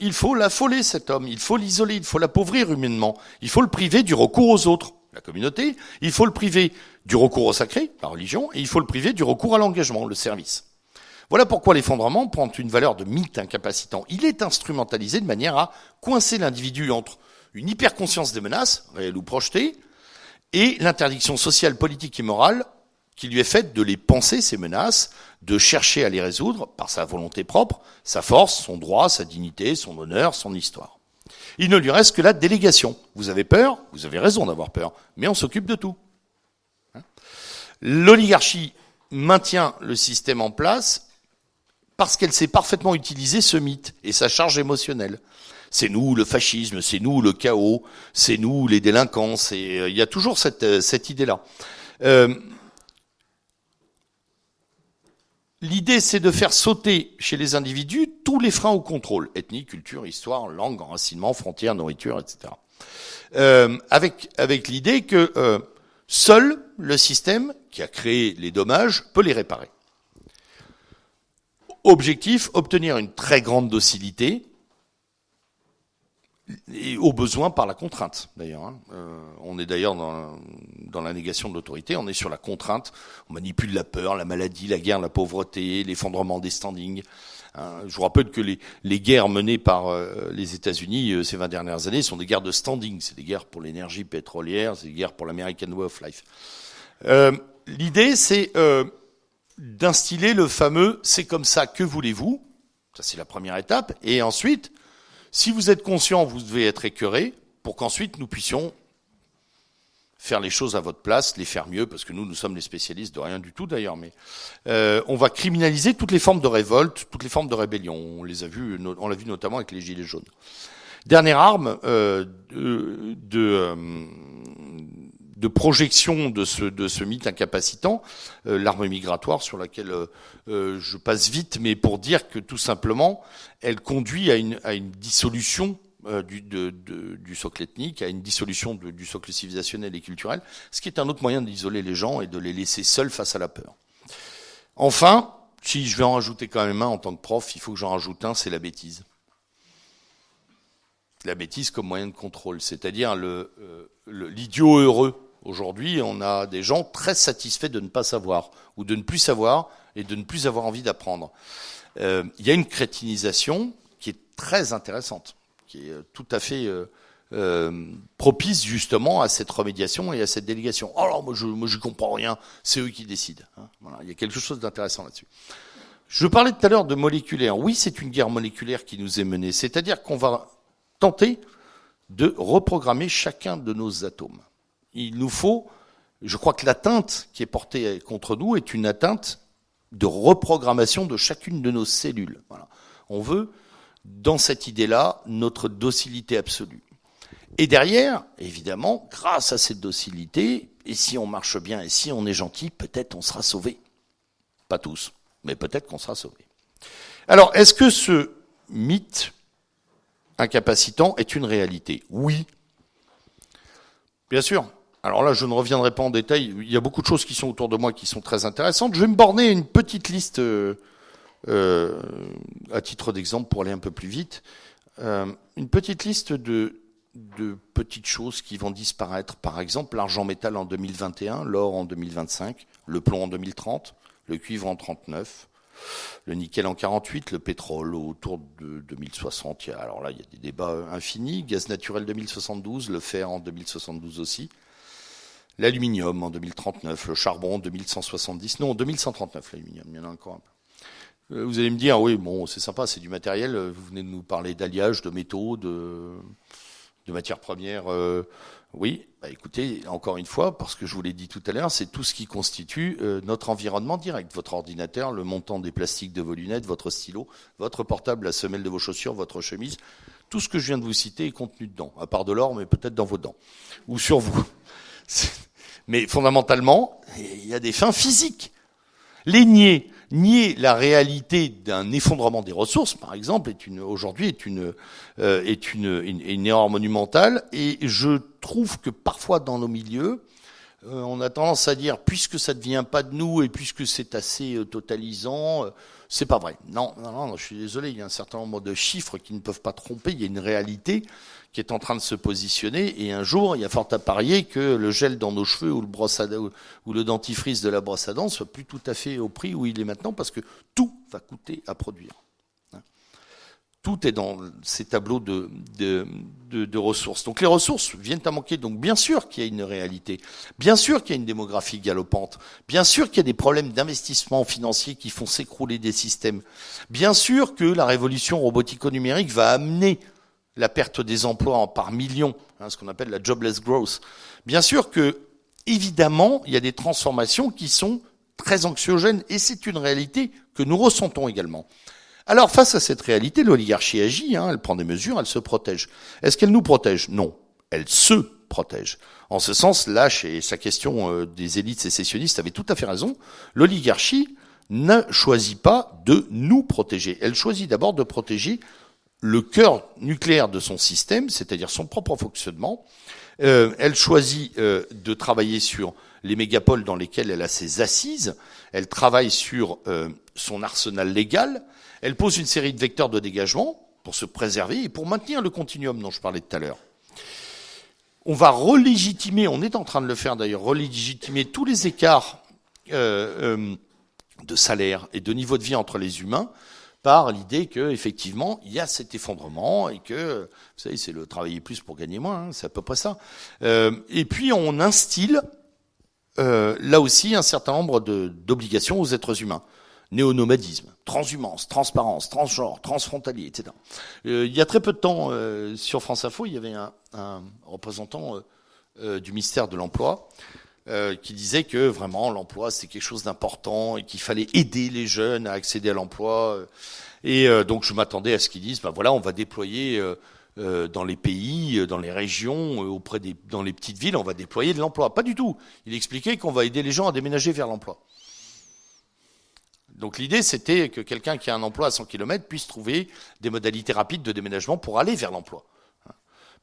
Il faut l'affoler, cet homme. Il faut l'isoler. Il faut l'appauvrir humainement. Il faut le priver du recours aux autres, la communauté. Il faut le priver du recours au sacré, la religion. Et il faut le priver du recours à l'engagement, le service. Voilà pourquoi l'effondrement prend une valeur de mythe incapacitant. Il est instrumentalisé de manière à coincer l'individu entre une hyperconscience des menaces, réelles ou projetées, et l'interdiction sociale, politique et morale qui lui est faite de les penser, ces menaces, de chercher à les résoudre par sa volonté propre, sa force, son droit, sa dignité, son honneur, son histoire. Il ne lui reste que la délégation. Vous avez peur, vous avez raison d'avoir peur, mais on s'occupe de tout. Hein L'oligarchie maintient le système en place parce qu'elle sait parfaitement utiliser ce mythe et sa charge émotionnelle c'est nous le fascisme, c'est nous le chaos, c'est nous les délinquants. Euh, il y a toujours cette, euh, idée-là. Euh, L'idée, c'est de faire sauter chez les individus tous les freins au contrôle, ethnie, culture, histoire, langue, enracinement, frontières, nourriture, etc. Avec avec l'idée que seul le système qui a créé les dommages peut les réparer. Objectif, obtenir une très grande docilité, et au besoin par la contrainte, d'ailleurs. Hein. Euh, on est d'ailleurs dans, dans, la négation de l'autorité, on est sur la contrainte, on manipule la peur, la maladie, la guerre, la pauvreté, l'effondrement des standings. Hein. Je vous rappelle que les, les guerres menées par euh, les États-Unis euh, ces 20 dernières années sont des guerres de standing, c'est des guerres pour l'énergie pétrolière, c'est des guerres pour l'American Way of Life. L'idée, c'est d'instiller le fameux « c'est comme ça, que voulez-vous » Ça, c'est la première étape. Et ensuite, si vous êtes conscient, vous devez être écœuré pour qu'ensuite nous puissions faire les choses à votre place, les faire mieux, parce que nous, nous sommes les spécialistes de rien du tout d'ailleurs, mais euh, on va criminaliser toutes les formes de révolte, toutes les formes de rébellion. On les a vues, on l'a vu notamment avec les gilets jaunes. Dernière arme de, de, de, projection de ce, mythe incapacitant, l'arme migratoire sur laquelle je passe vite, mais pour dire que tout simplement, elle conduit à une, dissolution euh, du, socle ethnique, à une dissolution du socle civilisationnel et culturel, ce qui est un autre moyen d'isoler les gens et de les laisser seuls face à la peur. Enfin, si je vais en rajouter quand même un en tant que prof, il faut que j'en rajoute un, c'est la bêtise. La bêtise comme moyen de contrôle, c'est-à-dire euh, l'idiot heureux. Aujourd'hui, on a des gens très satisfaits de ne pas savoir, ou de ne plus savoir, et de ne plus avoir envie d'apprendre. Euh, il y a une crétinisation qui est très intéressante qui est euh, tout à fait euh, euh, propice justement à cette remédiation et à cette délégation. Alors oh moi je je comprends rien, c'est eux qui décident. Hein. Voilà, il y a quelque chose d'intéressant là-dessus. Je parlais tout à l'heure de moléculaire. Oui, c'est une guerre moléculaire qui nous est menée, c'est-à-dire qu'on va tenter de reprogrammer chacun de nos atomes. Il nous faut, je crois que l'atteinte qui est portée contre nous est une atteinte de reprogrammation de chacune de nos cellules. On veut dans cette idée-là notre docilité absolue. Et derrière, évidemment, grâce à cette docilité, et si on marche bien et si on est gentil, peut-être on sera sauvé. Pas tous, mais peut-être qu'on sera sauvé. Alors, est-ce que ce mythe incapacitant est une réalité? Oui. Bien sûr. Alors là, je ne reviendrai pas en détail. Il y a beaucoup de choses qui sont autour de moi qui sont très intéressantes. Je vais me borner une petite liste euh, euh, à titre d'exemple, pour aller un peu plus vite, euh, une petite liste de, de petites choses qui vont disparaître. Par exemple, l'argent métal en 2021, l'or en 2025, le plomb en 2030, le cuivre en 39, le nickel en 48, le pétrole autour de 2060. Alors là, il y a des débats infinis. Gaz naturel 2072, le fer en 2072 aussi. L'aluminium en 2039, le charbon en 2170. Non, en 2139, l'aluminium, il y en a encore un peu. Euh, vous allez me dire, oui, bon, c'est sympa, c'est du matériel. Vous venez de nous parler d'alliage, de métaux, de, matières premières. Euh, oui, bah écoutez, encore une fois, parce que je vous l'ai dit tout à l'heure, c'est tout ce qui constitue euh, notre environnement direct. Votre ordinateur, le montant des plastiques de vos lunettes, votre stylo, votre portable, la semelle de vos chaussures, votre chemise. Tout ce que je viens de vous citer est contenu dedans, à part de l'or, mais peut-être dans vos dents. Ou sur vous. [LAUGHS] Mais fondamentalement, il y a des fins physiques. Les nier, nier la réalité d'un effondrement des ressources, par exemple, aujourd'hui est une euh, une, erreur monumentale. Et je trouve que parfois dans nos milieux, euh, on a tendance à dire puisque ça ne vient pas de nous et puisque c'est assez euh, totalisant, c'est pas vrai. Non, non, non, je suis désolé. Il y a un certain nombre de chiffres qui ne peuvent pas tromper. Il y a une réalité qui est en train de se positionner. Et un jour, il y a fort à parier que le gel dans nos cheveux ou le, brosse à, ou le dentifrice de la brosse à dents soit plus tout à fait au prix où il est maintenant parce que tout va coûter à produire. Hein. Tout est dans ces tableaux de, de, de, de, ressources. Donc les ressources viennent à manquer. Donc bien sûr qu'il y a une réalité. Bien sûr qu'il y a une démographie galopante. Bien sûr qu'il y a des problèmes d'investissement financier qui font s'écrouler des systèmes. Bien sûr que la révolution robotico-numérique va amener la perte des emplois par millions, hein, ce qu'on appelle la jobless growth. Bien sûr que, évidemment, il y a des transformations qui sont très anxiogènes, et c'est une réalité que nous ressentons également. Alors, face à cette réalité, l'oligarchie agit, hein, elle prend des mesures, elle se protège. Est-ce qu'elle nous protège? Non, elle se protège. En ce sens, Lâche et sa question euh, des élites sécessionnistes avait tout à fait raison. L'oligarchie ne choisit pas de nous protéger. Elle choisit d'abord de protéger le cœur nucléaire de son système, c'est-à-dire son propre fonctionnement. Euh, elle choisit euh, de travailler sur les mégapoles dans lesquelles elle a ses assises. Elle travaille sur euh, son arsenal légal. Elle pose une série de vecteurs de dégagement pour se préserver et pour maintenir le continuum dont je parlais tout à l'heure. On va relégitimer, on est en train de le faire d'ailleurs, relégitimer tous les écarts de salaire et de niveau de vie entre les humains par l'idée que effectivement il y a cet effondrement et que vous savez c'est le travailler plus pour gagner moins, hein, c'est à peu près ça. Euh, et puis on instille euh, là aussi un certain nombre d'obligations aux êtres humains. Néonomadisme, transhumance, transparence, transgenre, transfrontalier, etc. Euh, il y a très peu de temps, sur France Info, il y avait un, représentant du ministère de l'Emploi euh, qui disait que vraiment l'emploi c'est quelque chose d'important et qu'il fallait aider les jeunes à accéder à l'emploi. Et euh, donc je m'attendais à ce qu'ils disent, ben voilà, on va déployer dans les pays, dans les régions, auprès des, dans les petites villes, on va déployer de l'emploi. Pas du tout. Il expliquait qu'on va aider les gens à déménager vers l'emploi. Donc l'idée, c'était que quelqu'un qui a un emploi à 100 km puisse trouver des modalités rapides de déménagement pour aller vers l'emploi.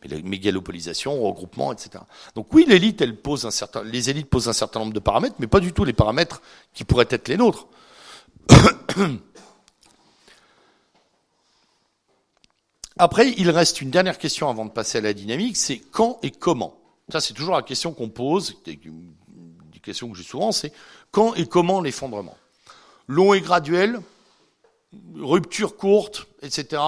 Mais la mégalopolisation, regroupement, etc. Donc oui, l'élite, elle pose un certain, les élites posent un certain nombre de paramètres, mais pas du tout les paramètres qui pourraient être les nôtres. [COUGHS] Après, il reste une dernière question avant de passer à la dynamique, c'est quand et comment? Ça, c'est toujours la question qu'on pose, une question que j'ai souvent, c'est quand et comment l'effondrement? Long et graduel, rupture courte, etc.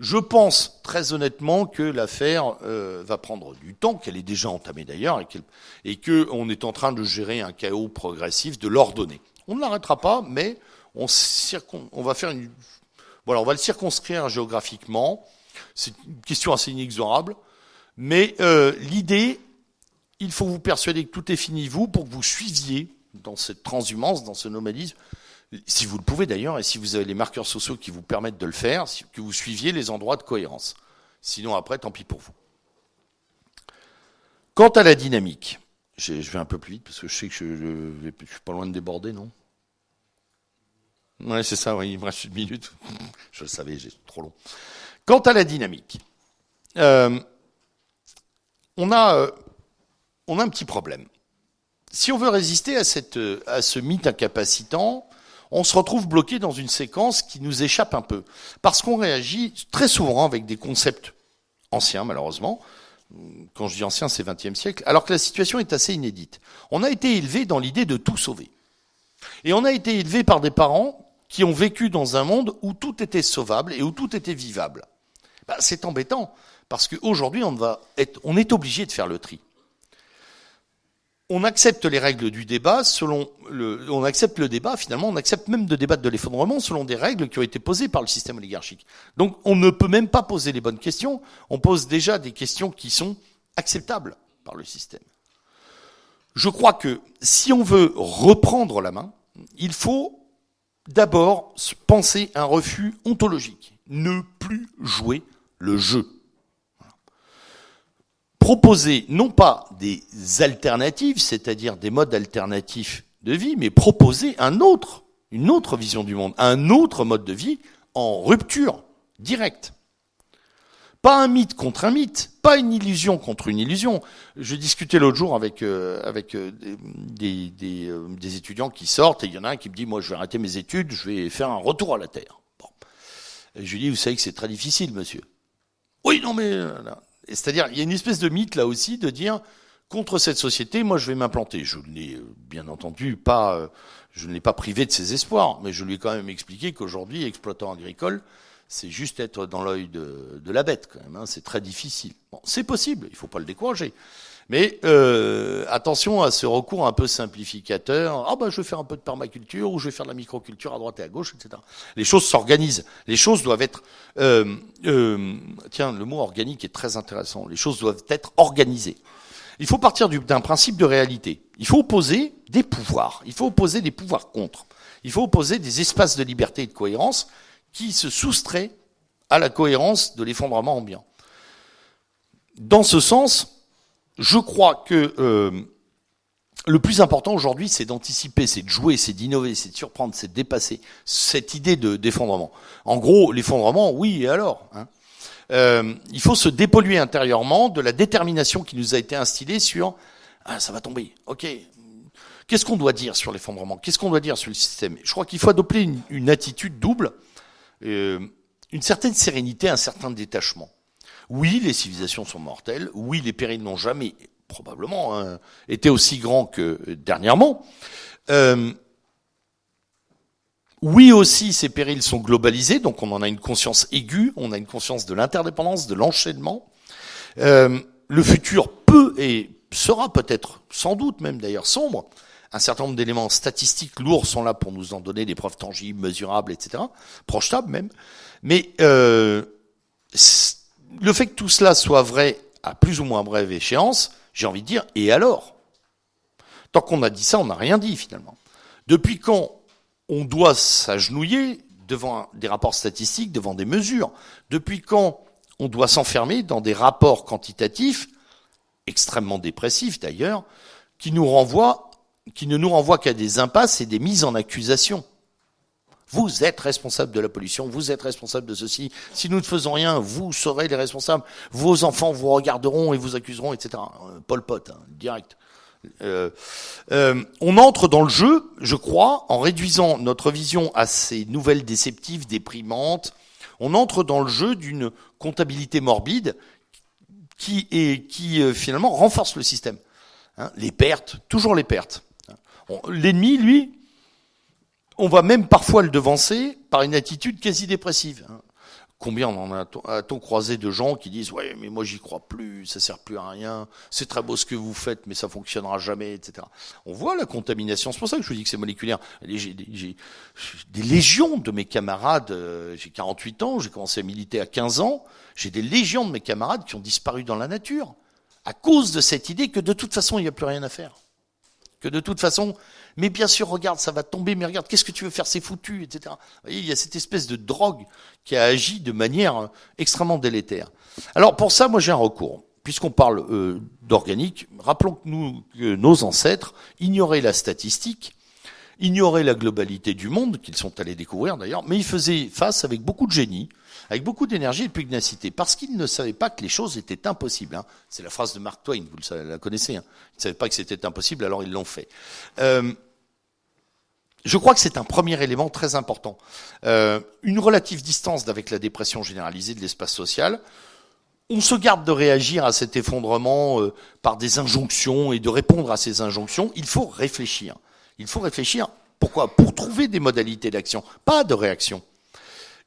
Je pense très honnêtement que l'affaire euh, va prendre du temps, qu'elle est déjà entamée d'ailleurs, et qu'on est en train de gérer un chaos progressif, de l'ordonner. On ne l'arrêtera pas, mais on, va faire le circonscrire géographiquement. C'est une question assez inexorable, mais euh, l'idée, il faut vous persuader que tout est fini vous pour que vous suiviez dans cette transhumance, dans ce nomadisme, si vous le pouvez d'ailleurs, et si vous avez les marqueurs sociaux qui vous permettent de le faire, que vous suiviez les endroits de cohérence. Sinon, après, tant pis pour vous. Quant à la dynamique, je vais un peu plus vite parce que je sais que je, ne suis pas loin de déborder, non? Ouais, c'est ça, oui, il me reste une minute. [LAUGHS] je le savais, j'ai trop long. Quant à la dynamique, euh, on, a, euh, on a un petit problème. Si on veut résister à, cette, à ce mythe incapacitant, on se retrouve bloqué dans une séquence qui nous échappe un peu. Parce qu'on réagit très souvent avec des concepts anciens, malheureusement. Quand je dis ancien, c'est 20e siècle, alors que la situation est assez inédite. On a été élevé dans l'idée de tout sauver. Et on a été élevé par des parents qui ont vécu dans un monde où tout était sauvable et où tout était vivable. Bah, c'est embêtant, parce qu'aujourd'hui, on, on est obligé de faire le tri on accepte les règles du débat selon le, on accepte le débat, finalement, on accepte même de débattre de l'effondrement selon des règles qui ont été posées par le système oligarchique. Donc, on ne peut même pas poser les bonnes questions. On pose déjà des questions qui sont acceptables par le système. Je crois que si on veut reprendre la main, il faut d'abord penser un refus ontologique. Ne plus jouer le jeu proposer non pas des alternatives, c'est-à-dire des modes alternatifs de vie, mais proposer un autre, une autre vision du monde, un autre mode de vie en rupture directe. Pas un mythe contre un mythe, pas une illusion contre une illusion. Je discutais l'autre jour avec, euh, euh, euh, des, étudiants qui sortent et il y en a un qui me dit, moi je vais arrêter mes études, je vais faire un retour à la Terre. Bon. Je lui dis, vous savez que c'est très difficile, monsieur. Oui, non, mais c'est-à-dire, il y a une espèce de mythe là aussi de dire contre cette société, moi je vais m'implanter. Je ne l'ai euh, bien entendu pas, euh, je ne l'ai pas privé de ses espoirs, mais je lui ai quand même expliqué qu'aujourd'hui, exploitant agricole, c'est juste être dans l'œil de, la bête quand même. Hein. c'est très difficile. C'est possible, il ne faut pas le décourager. Mais euh, attention à ce recours un peu simplificateur. Ah ben je vais faire un peu de permaculture ou je vais faire de la microculture à droite et à gauche, etc. Les choses s'organisent. Les choses doivent être. Euh, euh, tiens, le mot organique est très intéressant. Les choses doivent être organisées. Il faut partir d'un principe de réalité. Il faut opposer des pouvoirs. Il faut opposer des pouvoirs contre. Il faut opposer des espaces de liberté et de cohérence qui se soustraient à la cohérence de l'effondrement ambiant. Dans ce sens, je crois que euh, le plus important aujourd'hui, c'est d'anticiper, c'est de jouer, c'est d'innover, c'est de surprendre, c'est de dépasser cette idée de d'effondrement. En gros, l'effondrement, oui, et alors hein euh, Il faut se dépolluer intérieurement de la détermination qui nous a été instillée sur ah, ça va tomber, ok. Qu'est-ce qu'on doit dire sur l'effondrement? Qu'est-ce qu'on doit dire sur le système Je crois qu'il faut adopter une, attitude double, euh, une certaine sérénité, un certain détachement. Oui, les civilisations sont mortelles. Oui, les périls n'ont jamais probablement hein, été aussi grands que dernièrement. Euh, oui aussi, ces périls sont globalisés, donc on en a une conscience aiguë, on a une conscience de l'interdépendance, de l'enchaînement. Euh, le futur peut et sera peut-être, sans doute même d'ailleurs, sombre. Un certain nombre d'éléments statistiques lourds sont là pour nous en donner des preuves tangibles, mesurables, etc., projetables même. Mais euh, le fait que tout cela soit vrai à plus ou moins brève échéance, j'ai envie de dire, et alors? Tant qu'on a dit ça, on n'a rien dit finalement. Depuis quand on doit s'agenouiller devant des rapports statistiques, devant des mesures? Depuis quand on doit s'enfermer dans des rapports quantitatifs, extrêmement dépressifs d'ailleurs, qui qui ne nous renvoient qu'à des impasses et des mises en accusation? Vous êtes responsable de la pollution, vous êtes responsable de ceci. Si nous ne faisons rien, vous serez les responsables. Vos enfants vous regarderont et vous accuseront, etc. Euh, Paul Pot, hein, direct. Euh, euh, on entre dans le jeu, je crois, en réduisant notre vision à ces nouvelles déceptives, déprimantes. On entre dans le jeu d'une comptabilité morbide qui, est, qui euh, finalement renforce le système. Hein, les pertes, toujours les pertes. L'ennemi, lui, on va même parfois le devancer par une attitude quasi dépressive. Combien on en a-t-on croisé de gens qui disent ouais mais moi j'y crois plus, ça sert plus à rien, c'est très beau ce que vous faites mais ça fonctionnera jamais, etc. On voit la contamination, c'est pour ça que je vous dis que c'est moléculaire. J'ai des légions de mes camarades, euh, j'ai 48 ans, j'ai commencé à militer à 15 ans, j'ai des légions de mes camarades qui ont disparu dans la nature à cause de cette idée que de toute façon il n'y a plus rien à faire, que de toute façon mais bien sûr, regarde, ça va tomber, mais regarde, qu'est-ce que tu veux faire, c'est foutu, etc. Vous voyez, il y a cette espèce de drogue qui a agi de manière euh, extrêmement délétère. Alors pour ça, moi j'ai un recours. Puisqu'on parle euh, d'organique, rappelons que, nous, que nos ancêtres ignoraient la statistique, ignoraient la globalité du monde, qu'ils sont allés découvrir d'ailleurs, mais ils faisaient face avec beaucoup de génie, avec beaucoup d'énergie et de pugnacité, parce qu'ils ne savaient pas que les choses étaient impossibles. Hein. C'est la phrase de Mark Twain, vous la connaissez. Hein. Ils ne savaient pas que c'était impossible, alors ils l'ont fait. Euh, je crois que c'est un premier élément très important. Euh, une relative distance avec la dépression généralisée de l'espace social. On se garde de réagir à cet effondrement euh, par des injonctions et de répondre à ces injonctions. Il faut réfléchir. Il faut réfléchir. Pourquoi? Pour trouver des modalités d'action, pas de réaction.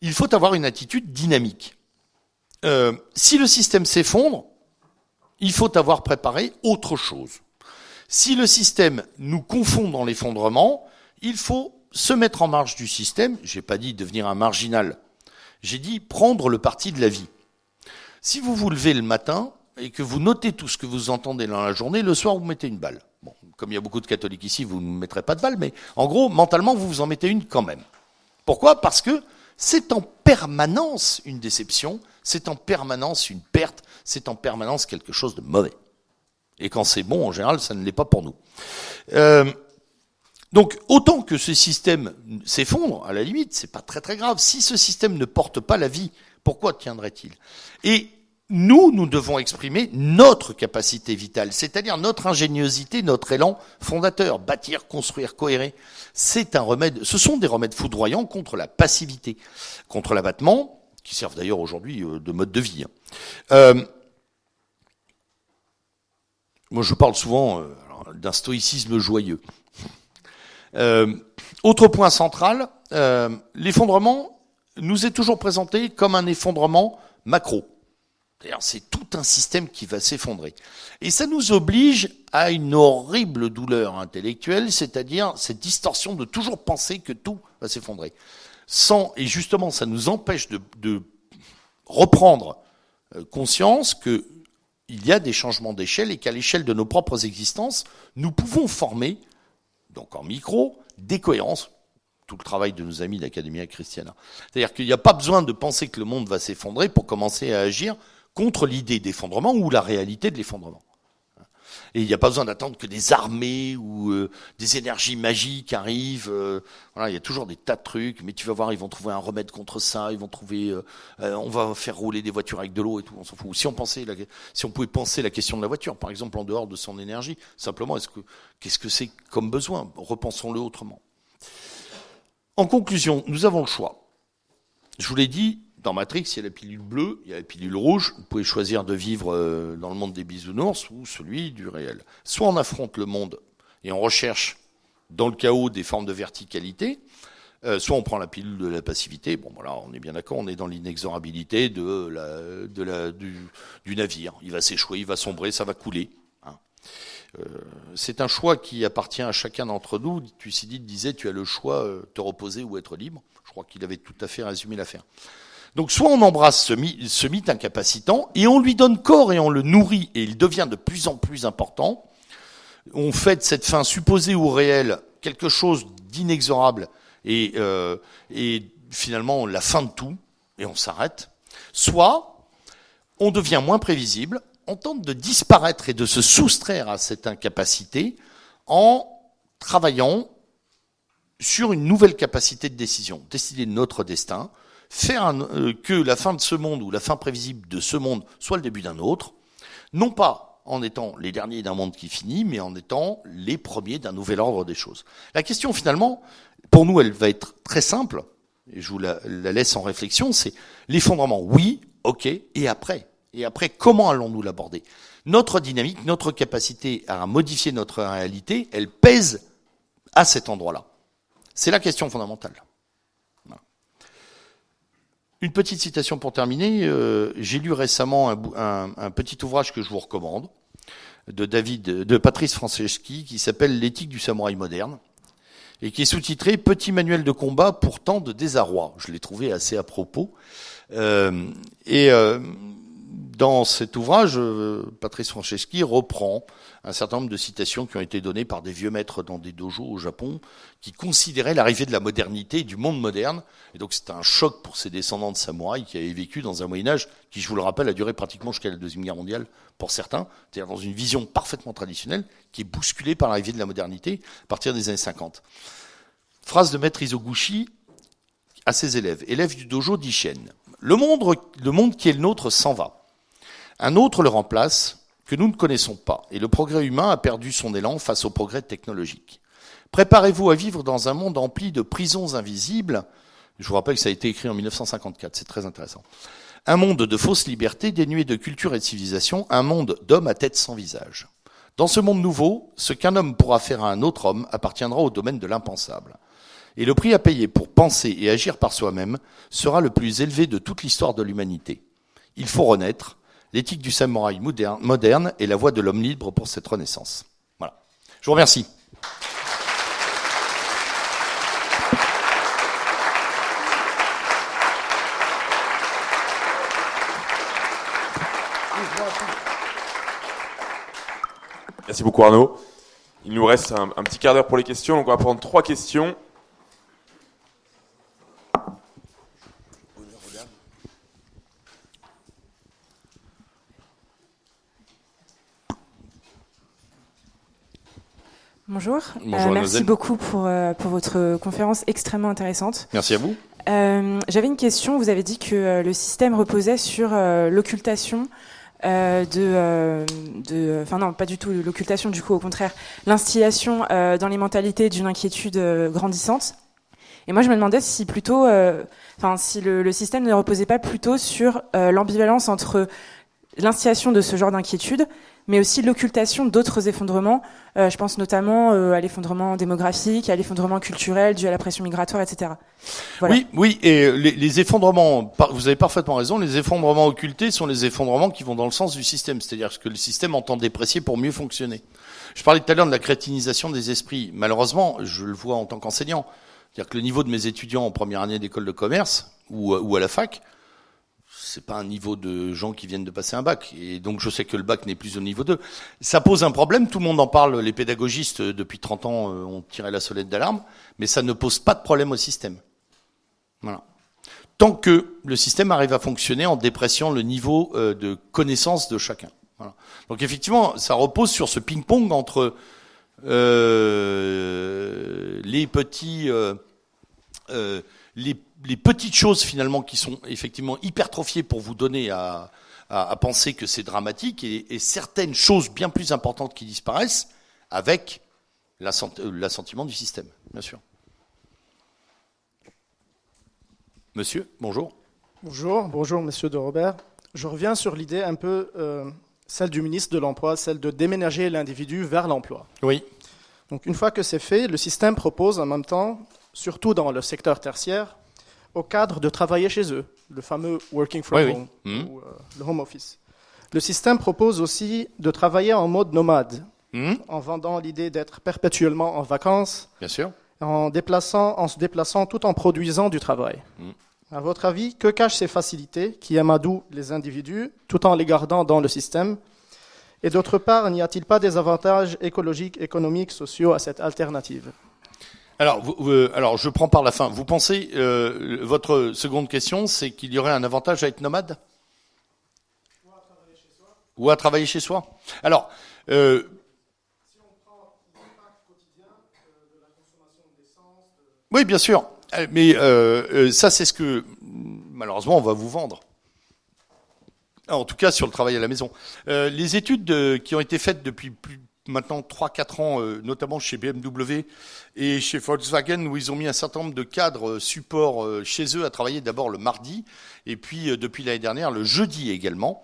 Il faut avoir une attitude dynamique. Euh, si le système s'effondre, il faut avoir préparé autre chose. Si le système nous confond dans l'effondrement, il faut se mettre en marge du système. J'ai pas dit devenir un marginal. J'ai dit prendre le parti de la vie. Si vous vous levez le matin et que vous notez tout ce que vous entendez dans la journée, le soir vous mettez une balle. Comme il y a beaucoup de catholiques ici, vous ne mettrez pas de balle, mais en gros, mentalement, vous vous en mettez une quand même. Pourquoi? Parce que c'est en permanence une déception, c'est en permanence une perte, c'est en permanence quelque chose de mauvais. Et quand c'est bon, en général, ça ne l'est pas pour nous. Euh, donc, autant que ce système s'effondre, à la limite, c'est pas très très grave. Si ce système ne porte pas la vie, pourquoi tiendrait-il? Et nous, nous devons exprimer notre capacité vitale, c'est-à-dire notre ingéniosité, notre élan fondateur, bâtir, construire, cohérer. C'est un remède, ce sont des remèdes foudroyants contre la passivité, contre l'abattement, qui servent d'ailleurs aujourd'hui euh, de mode de vie. Hein. Euh, moi, je parle souvent euh, d'un stoïcisme joyeux. Autre point central, l'effondrement nous est toujours présenté comme un effondrement macro. C'est tout un système qui va s'effondrer. Et ça nous oblige à une horrible douleur intellectuelle, c'est-à-dire cette distorsion de toujours penser que tout va s'effondrer. Sans, et justement, ça nous empêche de, reprendre euh, conscience qu'il y a des changements d'échelle et qu'à l'échelle de nos propres existences, nous pouvons former donc en micro, décohérence, tout le travail de nos amis d'Academia Christiana. C'est-à-dire qu'il n'y a pas besoin de penser que le monde va s'effondrer pour commencer à agir contre l'idée d'effondrement ou la réalité de l'effondrement. Et il n'y a pas besoin d'attendre que des armées ou euh, des énergies magiques arrivent. Euh, voilà, il y a toujours des tas de trucs, mais tu vas voir, ils vont trouver un remède contre ça. Ils vont trouver, euh, on va faire rouler des voitures avec de l'eau et tout. On s'en fout. Si on pensait, si on pouvait penser la question de la voiture, par exemple, en dehors de son énergie, simplement, est-ce que qu'est-ce que c'est comme besoin? Repensons-le autrement. En conclusion, nous avons le choix. Je vous l'ai dit, dans Matrix, il y a la pilule bleue, il y a la pilule rouge. Vous pouvez choisir de vivre euh, dans le monde des bisounours ou celui du réel. Soit on affronte le monde et on recherche dans le chaos des formes de verticalité, euh, soit on prend la pilule de la passivité. Bon, voilà, on est bien d'accord, on est dans l'inexorabilité du, navire. Il va s'échouer, il va sombrer, ça va couler. Hein. Euh, c'est un choix qui appartient à chacun d'entre nous. Thucydide disait, tu as le choix, de te reposer ou être libre. Je crois qu'il avait tout à fait résumé l'affaire. Donc soit on embrasse ce, mythe, incapacitant et on lui donne corps et on le nourrit et il devient de plus en plus important. On fait de cette fin supposée ou réelle quelque chose d'inexorable et, euh, et finalement la fin de tout et on s'arrête. Soit on devient moins prévisible, on tente de disparaître et de se soustraire à cette incapacité en travaillant sur une nouvelle capacité de décision, décider de notre destin, faire euh, que la fin de ce monde ou la fin prévisible de ce monde soit le début d'un autre, non pas en étant les derniers d'un monde qui finit, mais en étant les premiers d'un nouvel ordre des choses. La question finalement, pour nous, elle va être très simple, et je vous la, la laisse en réflexion, c'est l'effondrement, oui, ok, et après? Et après, comment allons-nous l'aborder? Notre dynamique, notre capacité à modifier notre réalité, elle pèse à cet endroit-là. C'est la question fondamentale. Une petite citation pour terminer. Euh, j'ai lu récemment un, petit ouvrage que je vous recommande de David, de Patrice Franceschi, qui s'appelle L'éthique du samouraï moderne et qui est sous-titré Petit manuel de combat pour tant de désarroi. Je l'ai trouvé assez à propos. Euh, et euh, dans cet ouvrage, euh, Patrice Franceschi reprend un certain nombre de citations qui ont été données par des vieux maîtres dans des dojos au Japon, qui considéraient l'arrivée de la modernité, du monde moderne. Et donc c'était un choc pour ces descendants de samouraïs qui avaient vécu dans un Moyen Âge qui, je vous le rappelle, a duré pratiquement jusqu'à la Deuxième Guerre mondiale pour certains, c'est-à-dire dans une vision parfaitement traditionnelle qui est bousculée par l'arrivée de la modernité à partir des années 50. Phrase de maître Izoguchi à ses élèves, élèves du dojo d'Ishen. Le monde, le monde qui est le nôtre s'en va. Un autre le remplace que nous ne connaissons pas, et le progrès humain a perdu son élan face au progrès technologique. Préparez-vous à vivre dans un monde empli de prisons invisibles. Je vous rappelle que ça a été écrit en 1954, c'est très intéressant. Un monde de fausses libertés dénué de culture et de civilisation, un monde d'hommes à tête sans visage. Dans ce monde nouveau, ce qu'un homme pourra faire à un autre homme appartiendra au domaine de l'impensable. Et le prix à payer pour penser et agir par soi-même sera le plus élevé de toute l'histoire de l'humanité. Il faut renaître. L'éthique du samouraï moderne est la voie de l'homme libre pour cette renaissance. Voilà. Je vous remercie. Merci beaucoup Arnaud. Il nous reste un, petit quart d'heure pour les questions, donc on va prendre trois questions. Bonjour. Euh, merci beaucoup pour, euh, pour votre conférence extrêmement intéressante. Merci à vous. Euh, J'avais une question. Vous avez dit que le système reposait sur l'occultation de, de, enfin non, pas du tout l'occultation, du coup, au contraire, l'instillation dans les mentalités d'une inquiétude grandissante. Et moi, je me demandais si plutôt, enfin, si le, le, système ne reposait pas plutôt sur l'ambivalence entre l'instillation de ce genre d'inquiétude mais aussi l'occultation d'autres effondrements. Euh, je pense notamment euh, à l'effondrement démographique, à l'effondrement culturel dû à la pression migratoire, etc. Voilà. Oui, oui, et les, les, effondrements, vous avez parfaitement raison, les effondrements occultés sont les effondrements qui vont dans le sens du système, c'est-à-dire que le système entend déprécier pour mieux fonctionner. Je parlais tout à l'heure de la crétinisation des esprits. Malheureusement, je le vois en tant qu'enseignant. C'est-à-dire que le niveau de mes étudiants en première année d'école de commerce ou, ou à la fac, c'est pas un niveau de gens qui viennent de passer un bac. Et donc je sais que le bac n'est plus au niveau 2. Ça pose un problème, tout le monde en parle, les pédagogistes euh, depuis 30 ans euh, ont tiré la sonnette d'alarme, mais ça ne pose pas de problème au système. Voilà. Tant que le système arrive à fonctionner en dépréciant le niveau euh, de connaissance de chacun. Donc effectivement, ça repose sur ce ping-pong entre les petits... les petites choses finalement qui sont effectivement hypertrophiées pour vous donner à, à, à penser que c'est dramatique et, et, certaines choses bien plus importantes qui disparaissent avec euh, l'assentiment du système, bien sûr. Monsieur, bonjour. Bonjour, bonjour Monsieur de Robert. Je reviens sur l'idée un peu euh, celle du ministre de l'Emploi, celle de déménager l'individu vers l'emploi. Oui. Donc une fois que c'est fait, le système propose en même temps, surtout dans le secteur tertiaire, au cadre de travailler chez eux, le fameux working from home mmh. ou euh, le home office. Le système propose aussi de travailler en mode nomade, mmh. en vendant l'idée d'être perpétuellement en vacances, Bien sûr. En, déplaçant, en se déplaçant tout en produisant du travail. Mmh. À votre avis, que cachent ces facilités qui amadouent les individus tout en les gardant dans le système? Et d'autre part, n'y a-t-il pas des avantages écologiques, économiques, sociaux à cette alternative? Alors, vous, vous, alors, je prends par la fin. Vous pensez, euh, votre seconde question, c'est qu'il y aurait un avantage à être nomade? Ou à travailler chez soi? Alors, euh, oui, bien sûr. Euh, mais euh, ça, c'est ce que malheureusement on va vous vendre. En tout cas, sur le travail à la maison. les études qui ont été faites depuis plus maintenant 3-4 ans, notamment chez BMW et chez Volkswagen, où ils ont mis un certain nombre de cadres support chez eux à travailler d'abord le mardi, et puis depuis l'année dernière le jeudi également.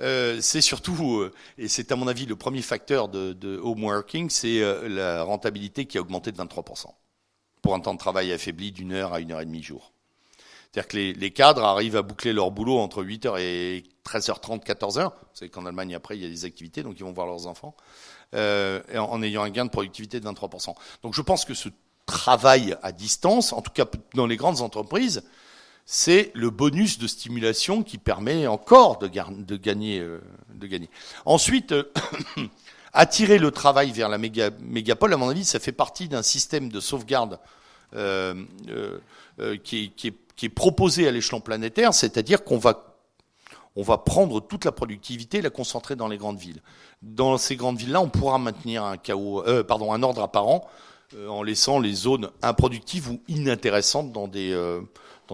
Euh, c'est surtout, euh, et c'est à mon avis le premier facteur de, de home working, c'est euh, la rentabilité qui a augmenté de 23% pour un temps de travail affaibli d'une heure à une heure et demie jour. C'est-à-dire que les, les, cadres arrivent à boucler leur boulot entre 8h et 13h30, 14h. Vous savez qu'en Allemagne, après, il y a des activités, donc ils vont voir leurs enfants, euh, en ayant un gain de productivité de 23%. Donc je pense que ce travail à distance, en tout cas dans les grandes entreprises, c'est le bonus de stimulation qui permet encore de, gagner, euh, gagner. Ensuite, euh, [COUGHS] attirer le travail vers la mégapole, à mon avis, ça fait partie d'un système de sauvegarde qui, est, proposé à l'échelon planétaire, c'est-à-dire qu'on va on va prendre toute la productivité et la concentrer dans les grandes villes. Dans ces grandes villes-là, on pourra maintenir un, chaos, pardon, un ordre apparent en laissant les zones improductives ou inintéressantes dans des,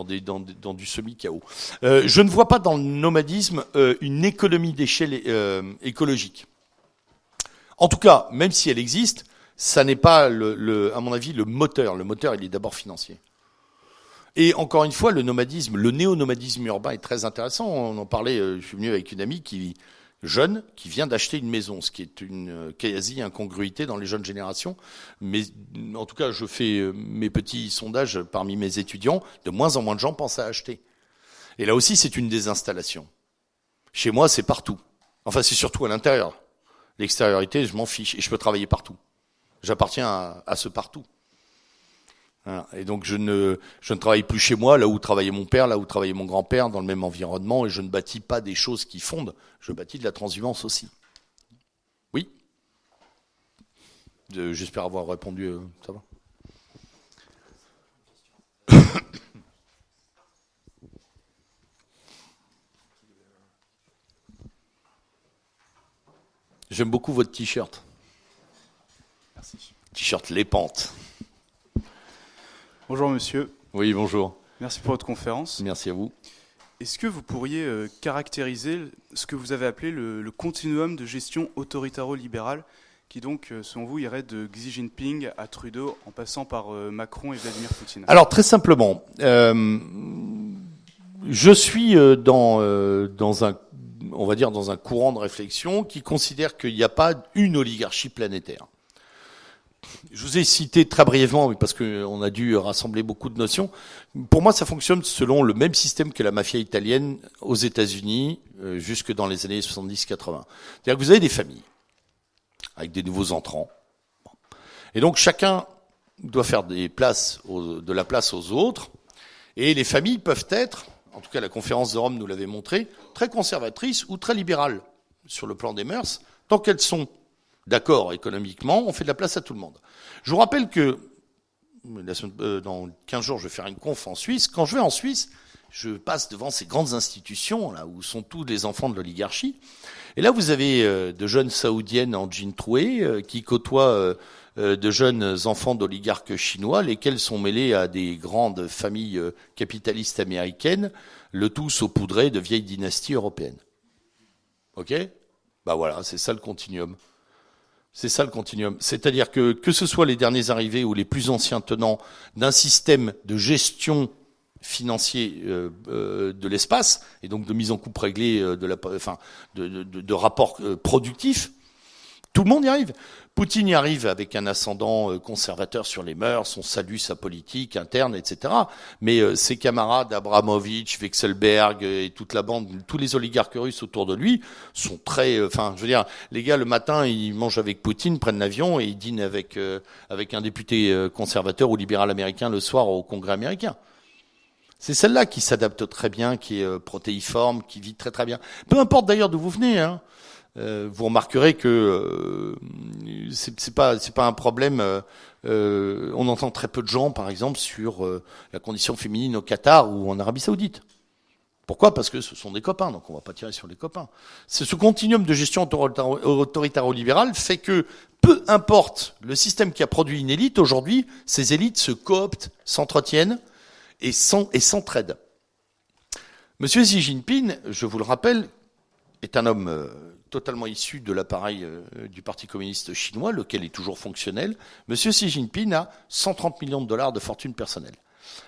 dans, du semi-chaos. Euh, je ne vois pas dans le nomadisme euh, une économie d'échelle euh, écologique. En tout cas, même si elle existe, ça n'est pas, le, à mon avis, le moteur. Le moteur, il est d'abord financier. Et encore une fois, le nomadisme, le néo-nomadisme urbain est très intéressant. On en parlait, je suis venu avec une amie qui jeune qui vient d'acheter une maison, ce qui est une euh, quasi-incongruité dans les jeunes générations. Mais en tout cas, je fais euh, mes petits sondages parmi mes étudiants, de moins en moins de gens pensent à acheter. Et là aussi, c'est une désinstallation. Chez moi, c'est partout. Enfin, c'est surtout à l'intérieur. L'extériorité, je m'en fiche et je peux travailler partout. J'appartiens à ce partout. Et donc je ne, je ne travaille plus chez moi, là où travaillait mon père, là où travaillait mon grand-père, dans le même environnement, et je ne bâtis pas des choses qui fondent, je bâtis de la transhumance aussi. Oui? J'espère avoir répondu, euh, ça va? [COUGHS] J'aime beaucoup votre t-shirt. Merci. T-shirt Les Pentes. Bonjour monsieur. Oui, bonjour. Merci pour votre conférence. Merci à vous. Est-ce que vous pourriez euh, caractériser ce que vous avez appelé le, continuum de gestion autoritaro-libérale qui donc, euh, selon vous, irait de Xi Jinping à Trudeau en passant par euh, Macron et Vladimir Poutine? Alors très simplement, je suis dans, dans un on va dire dans un courant de réflexion qui considère qu'il n'y a pas une oligarchie planétaire. Je vous ai cité très brièvement, parce qu'on a dû rassembler beaucoup de notions. Pour moi, ça fonctionne selon le même système que la mafia italienne aux États-Unis, euh, jusque dans les années 70-80. C'est-à-dire que vous avez des familles avec des nouveaux entrants. Et donc chacun doit faire des places de la place aux autres. Et les familles peuvent être, en tout cas la conférence de Rome nous l'avait montré, très conservatrices ou très libérales sur le plan des mœurs, tant qu'elles sont d'accord économiquement, on fait de la place à tout le monde. Je vous rappelle que euh, dans 15 jours, je vais faire une conf en Suisse. Quand je vais en Suisse, je passe devant ces grandes institutions là où sont tous les enfants de l'oligarchie. Et là, vous avez euh, de jeunes saoudiennes en jean troué euh, qui côtoient de jeunes enfants d'oligarques chinois, lesquels sont mêlés à des grandes familles capitalistes américaines, le tout saupoudré de vieilles dynasties européennes. Ok? Bah voilà, c'est ça le continuum. C'est ça le continuum. C'est-à-dire que que ce soit les derniers arrivés ou les plus anciens tenants d'un système de gestion financier euh, euh, de l'espace et donc de mise en coupe réglée euh, de la, enfin, de, rapports productifs, tout le monde y arrive. Poutine y arrive avec un ascendant euh, conservateur sur les mœurs, on salue sa politique interne, etc. Mais euh, ses camarades, Abramovich, Wexelberg euh, et toute la bande, tous les oligarques russes autour de lui sont très, enfin, je veux dire, les gars le matin ils mangent avec Poutine, prennent l'avion et ils dînent avec avec un député conservateur ou libéral américain le soir au Congrès américain. C'est celle-là qui s'adapte très bien, qui est protéiforme, qui vit très très bien. Peu importe d'ailleurs d'où vous venez. Hein. Euh, vous remarquerez que euh, c'est pas un problème. Euh, on entend très peu de gens, par exemple, sur la condition féminine au Qatar ou en Arabie Saoudite. Pourquoi? Parce que ce sont des copains, donc on va pas tirer sur les copains. Ce continuum de gestion autoritario-libérale fait que peu importe le système qui a produit une élite, aujourd'hui, ces élites se cooptent, s'entretiennent et s'entraident. Monsieur Xi Jinping, je vous le rappelle, est un homme euh, totalement issu de l'appareil euh, du Parti communiste chinois, lequel est toujours fonctionnel. Monsieur Xi Jinping a 130 millions de dollars de fortune personnelle.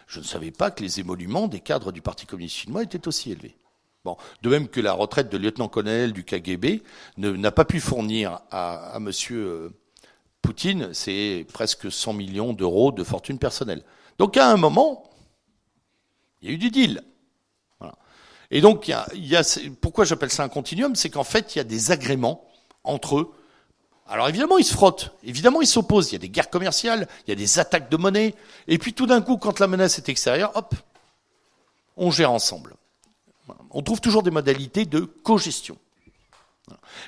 Je ne savais pas que les émoluments des cadres du Parti communiste chinois étaient aussi élevés. Bon, de même que la retraite de lieutenant-colonel du KGB n'a pas pu fournir à, M. Euh, Poutine, c'est presque 100 millions d'euros de fortune personnelle. Donc à un moment, il y a eu du deal. Et donc, pourquoi j'appelle ça un continuum C'est qu'en fait, il y a des agréments entre eux. Alors évidemment, ils se frottent, évidemment, ils s'opposent. Il y a des guerres commerciales, il y a des attaques de monnaie. Et puis tout d'un coup, quand la menace est extérieure, hop, on gère ensemble. On trouve toujours des modalités de co-gestion.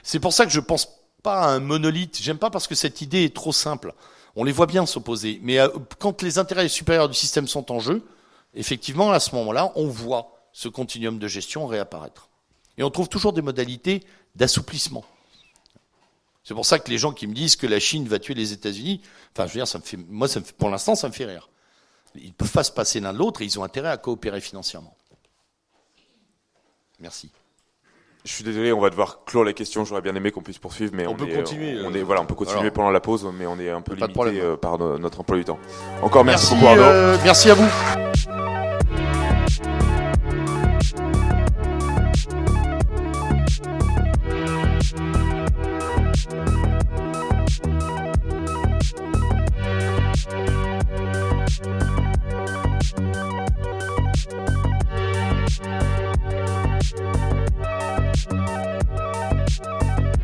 C'est pour ça que je ne pense pas à un monolithe. J'aime pas parce que cette idée est trop simple. On les voit bien s'opposer. Mais euh, quand les intérêts supérieurs du système sont en jeu, effectivement, à ce moment-là, on voit ce continuum de gestion réapparaître. Et on trouve toujours des modalités d'assouplissement. C'est pour ça que les gens qui me disent que la Chine va tuer les États-Unis, enfin, je veux dire, ça me fait, moi, ça me pour l'instant, ça me fait rire. Ils ne peuvent pas se passer l'un de l'autre et ils ont intérêt à coopérer financièrement. Merci. Je suis désolé, on va devoir clore la question. J'aurais bien aimé qu'on puisse poursuivre, mais on, peut continuer. On, est, voilà, on peut continuer pendant la pause, mais on est un peu limité euh, par notre emploi du temps. Encore merci, beaucoup Arnaud. Euh, merci à vous.